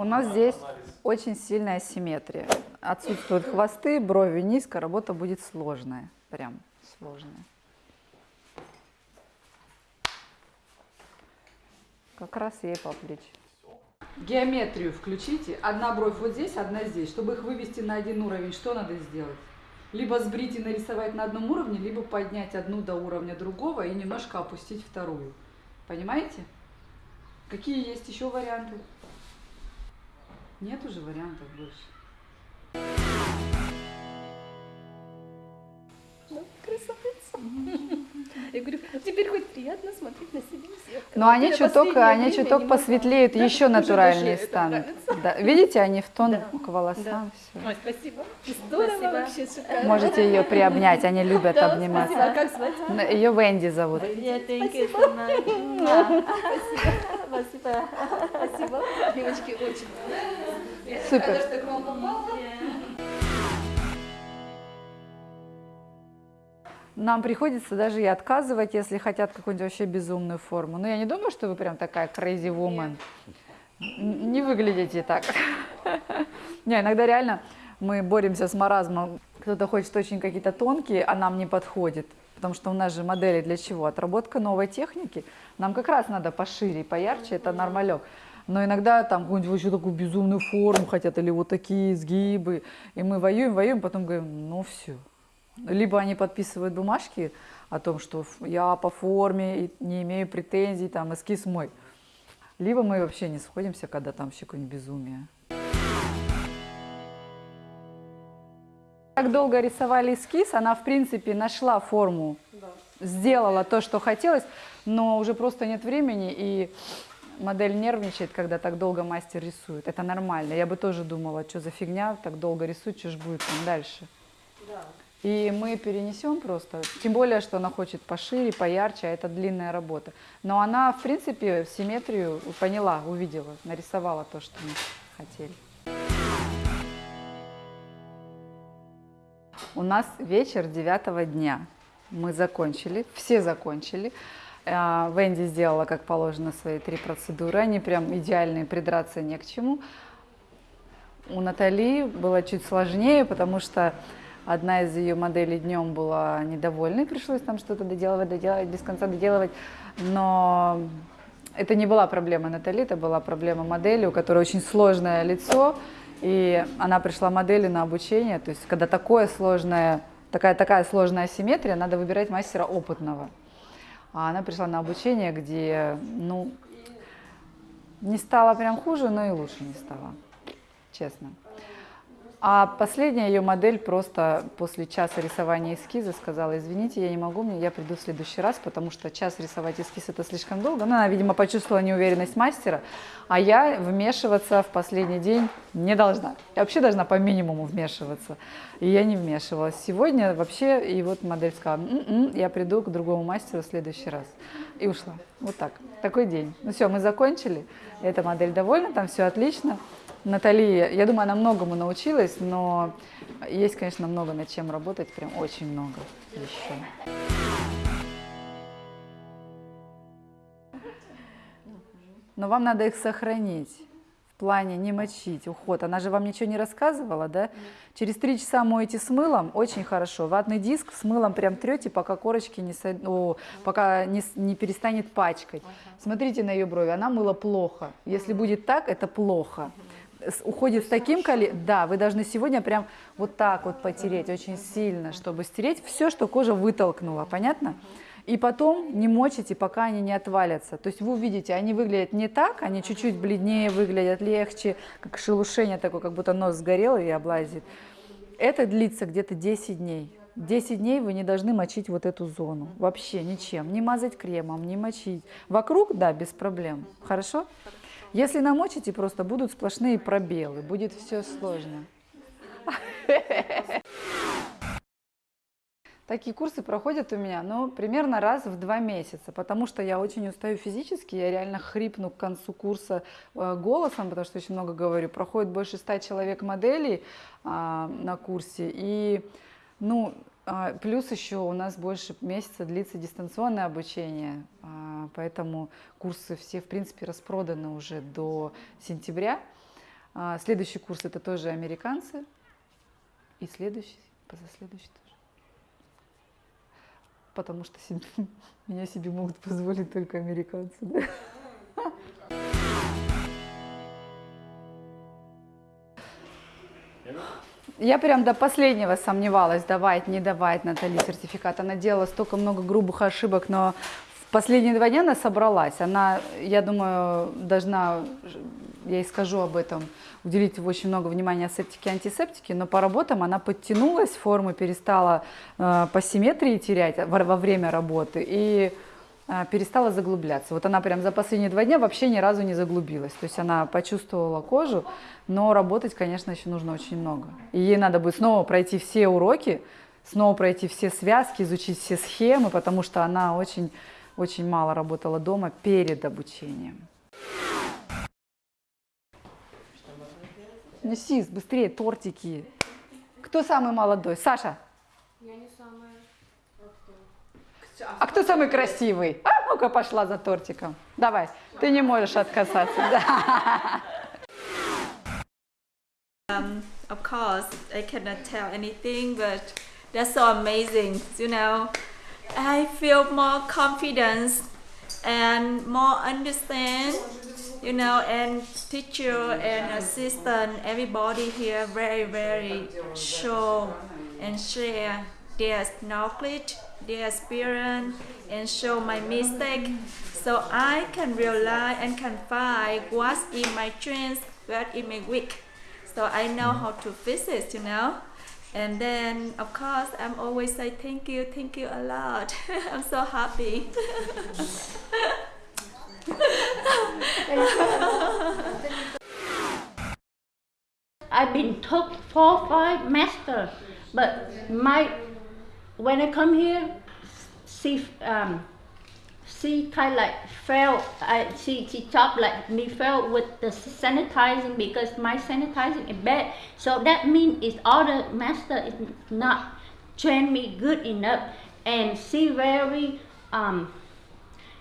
У нас здесь очень сильная асимметрия. Отсутствуют хвосты, брови низко, работа будет сложная, прям сложная. Как раз ей по плечи. Геометрию включите. Одна бровь вот здесь, одна здесь. Чтобы их вывести на один уровень, что надо сделать? Либо сбрить и нарисовать на одном уровне, либо поднять одну до уровня другого и немножко опустить вторую. Понимаете? Какие есть еще варианты? Нет уже вариантов больше. Красавица. Я говорю, теперь хоть приятно смотреть на себя. Но они чуток, они чуток посветлеют, Да, еще натуральнее станут. Да. Видите, они в тон Да. к волосам. Да. Ой, спасибо. Здорово Спасибо. вообще, шикарно. Можете ее приобнять, они любят Да, обниматься. спасибо. Как звать? Ее Венди зовут. Much. Спасибо. Спасибо. Девочки, очень. Супер. Нам приходится даже и отказывать, если хотят какую-нибудь вообще безумную форму. Но я не думаю, что вы прям такая crazy woman. Н- Не выглядите так. Не, иногда реально мы боремся с маразмом. Кто-то хочет очень какие-то тонкие, а нам не подходит. Потому что у нас же модели для чего? Отработка новой техники. Нам как раз надо пошире, поярче, это нормалек. Но иногда там какую-нибудь вообще такую безумную форму хотят, или вот такие изгибы. И мы воюем, воюем, потом говорим, ну все. Либо они подписывают бумажки о том, что я по форме и не имею претензий, там эскиз мой. Либо мы вообще не сходимся, когда там вообще какое-нибудь безумие. Так долго рисовали эскиз, она в принципе нашла форму, сделала то, что хотелось, но уже просто нет времени, и модель нервничает, когда так долго мастер рисует. Это нормально. Я бы тоже думала, что за фигня, так долго рисует, что ж будет там дальше. И мы перенесем просто. Тем более, что она хочет пошире, поярче, а это длинная работа. Но она, в принципе, симметрию поняла, увидела, нарисовала то, что мы хотели. У нас вечер девятого дня. Мы закончили, все закончили. А, Венди сделала, как положено, свои три процедуры. Они прям идеальные, придраться не к чему. У Натали было чуть сложнее, потому что одна из ее моделей днем была недовольной, пришлось там что-то доделывать, доделывать, без конца доделывать. Но это не была проблема Натали, это была проблема модели, у которой очень сложное лицо, и она пришла модели на обучение. То есть, когда такое сложное, такая, такая сложная асимметрия, надо выбирать мастера опытного. А она пришла на обучение, где, ну, не стало прям хуже, но и лучше не стало, честно. А последняя ее модель просто после часа рисования эскиза сказала, извините, я не могу, мне я приду в следующий раз, потому что час рисовать эскиз это слишком долго. Ну, она, видимо, почувствовала неуверенность мастера, а я вмешиваться в последний день не должна. Я вообще должна по минимуму вмешиваться. И я не вмешивалась. Сегодня вообще, и вот модель сказала, «М-м, я приду к другому мастеру в следующий раз. И ушла. Вот так. Такой день. Ну все, мы закончили. Эта модель довольна, там все отлично. Натали, я думаю, она многому научилась, но есть, конечно, много над чем работать, прям очень много еще. Но вам надо их сохранить в плане не мочить, уход. Она же вам ничего не рассказывала, да? Через три часа моете с мылом, очень хорошо. Ватный диск с мылом прям трете, пока корочки не, со- о, пока не, не перестанет пачкать. Смотрите на ее брови, она мыла плохо. Если будет так, это плохо. Уходит с таким количеством, да, вы должны сегодня прям вот так вот потереть очень сильно, чтобы стереть все, что кожа вытолкнула, понятно? И потом не мочите, пока они не отвалятся. То есть вы увидите, они выглядят не так, они чуть-чуть бледнее выглядят, легче, как шелушение такое, как будто нос сгорел и облазит. Это длится где-то 10 дней. 10 дней вы не должны мочить вот эту зону. Вообще ничем. Не мазать кремом, не мочить. Вокруг, да, без проблем. Хорошо? Если намочите, просто будут сплошные пробелы. Будет все сложно. (laughs) Такие курсы проходят у меня, ну, примерно раз в два месяца, потому что я очень устаю физически, я реально хрипну к концу курса э, голосом, потому что очень много говорю. Проходит больше ста человек моделей а, на курсе, и, ну, а, плюс еще у нас больше месяца длится дистанционное обучение, а, поэтому курсы все, в принципе, распроданы уже до сентября. А, следующий курс это тоже американцы, и следующий, позаследующий тоже потому что (laughs) меня себе могут позволить только американцы. Я прям до последнего сомневалась, давать, не давать Натали сертификат. Она делала столько много грубых ошибок, но в последние два дня она собралась. Она, я думаю, должна, я ей скажу об этом, уделить очень много внимания септике и антисептике, но по работам она подтянулась, формы перестала э, по симметрии терять во, во время работы и перестала заглубляться. Вот она прям за последние два дня вообще ни разу не заглубилась. То есть она почувствовала кожу, но работать, конечно, еще нужно очень много. И ей надо будет снова пройти все уроки, снова пройти все связки, изучить все схемы, потому что она очень, очень мало работала дома перед обучением. Неси быстрее тортики. Кто самый молодой? Саша? Я не самая. А кто самый красивый? А ну-ка пошла за тортиком. Давай, ты не можешь отказаться. Um, of course, I cannot tell anything, but that's so amazing. You know, I feel more confidence and more understand you know, and teacher and assistant, everybody here very, very show and share their knowledge, their experience, and show my mistake, so I can realize and can find what's in my strength, what in my weak, so I know how to fix it, you know. And then, of course, I'm always say thank you, thank you a lot. (laughs) I'm so happy. (laughs) I've been took four, five master, but my when I come here, she um, she kind of like felt I she she talked like me felt with the sanitizing because my sanitizing is bad. So that means is all the master is not train me good enough, and she very um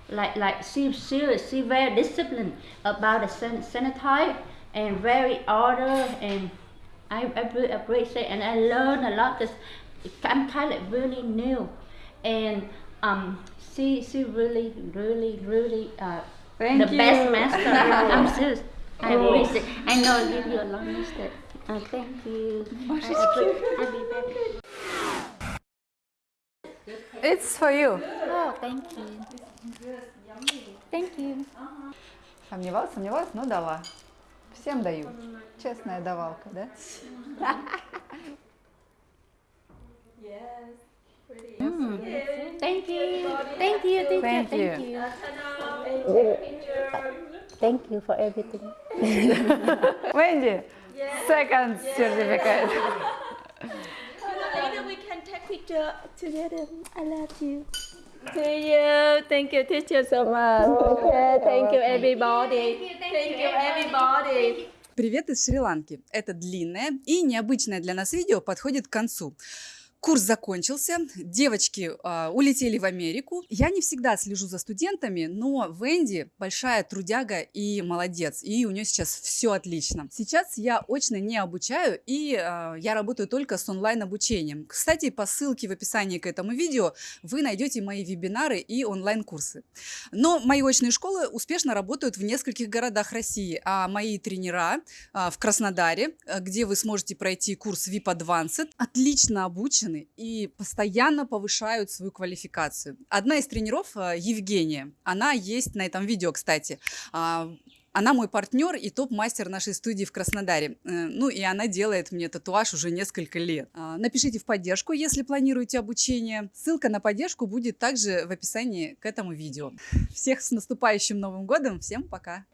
like like she serious, she very disciplined about the san sanitize and very order and I, I appreciate and I learn a lot I'm kind of really new and um she she really really really uh Thank the you. best master (laughs) I'm serious I appreciate I know I give you a long list uh, thank you I appre- I'll be back. It's for you. oh thank you thank you Сомневалась, сомневалась, но дала. Всем даю. Честная давалка, да? (laughs) Mm. Thank you. Thank you, teacher. Thank you. Thank you for everything. Wendy, second certificate. Later we can take picture together. I love you. To you. Thank you, teacher, so much. Okay, thank you, everybody. Thank you, everybody. Привет из Шри-Ланки. Это длинное и необычное для нас видео подходит к концу. Курс закончился, девочки а, улетели в Америку. Я не всегда слежу за студентами, но Венди большая трудяга и молодец, и у нее сейчас все отлично. Сейчас я очно не обучаю, и а, я работаю только с онлайн-обучением. Кстати, по ссылке в описании к этому видео вы найдете мои вебинары и онлайн-курсы. Но мои очные школы успешно работают в нескольких городах России, а мои тренера а, в Краснодаре, а, где вы сможете пройти курс VIP Advanced, отлично обучены, заряжены и постоянно повышают свою квалификацию. Одна из тренеров, э, Евгения, она есть на этом видео, кстати. А, она мой партнер и топ-мастер нашей студии в Краснодаре. Э, Ну и она делает мне татуаж уже несколько лет. А, Напишите в поддержку, если планируете обучение. Ссылка на поддержку будет также в описании к этому видео. Всех с наступающим Новым годом. Всем пока!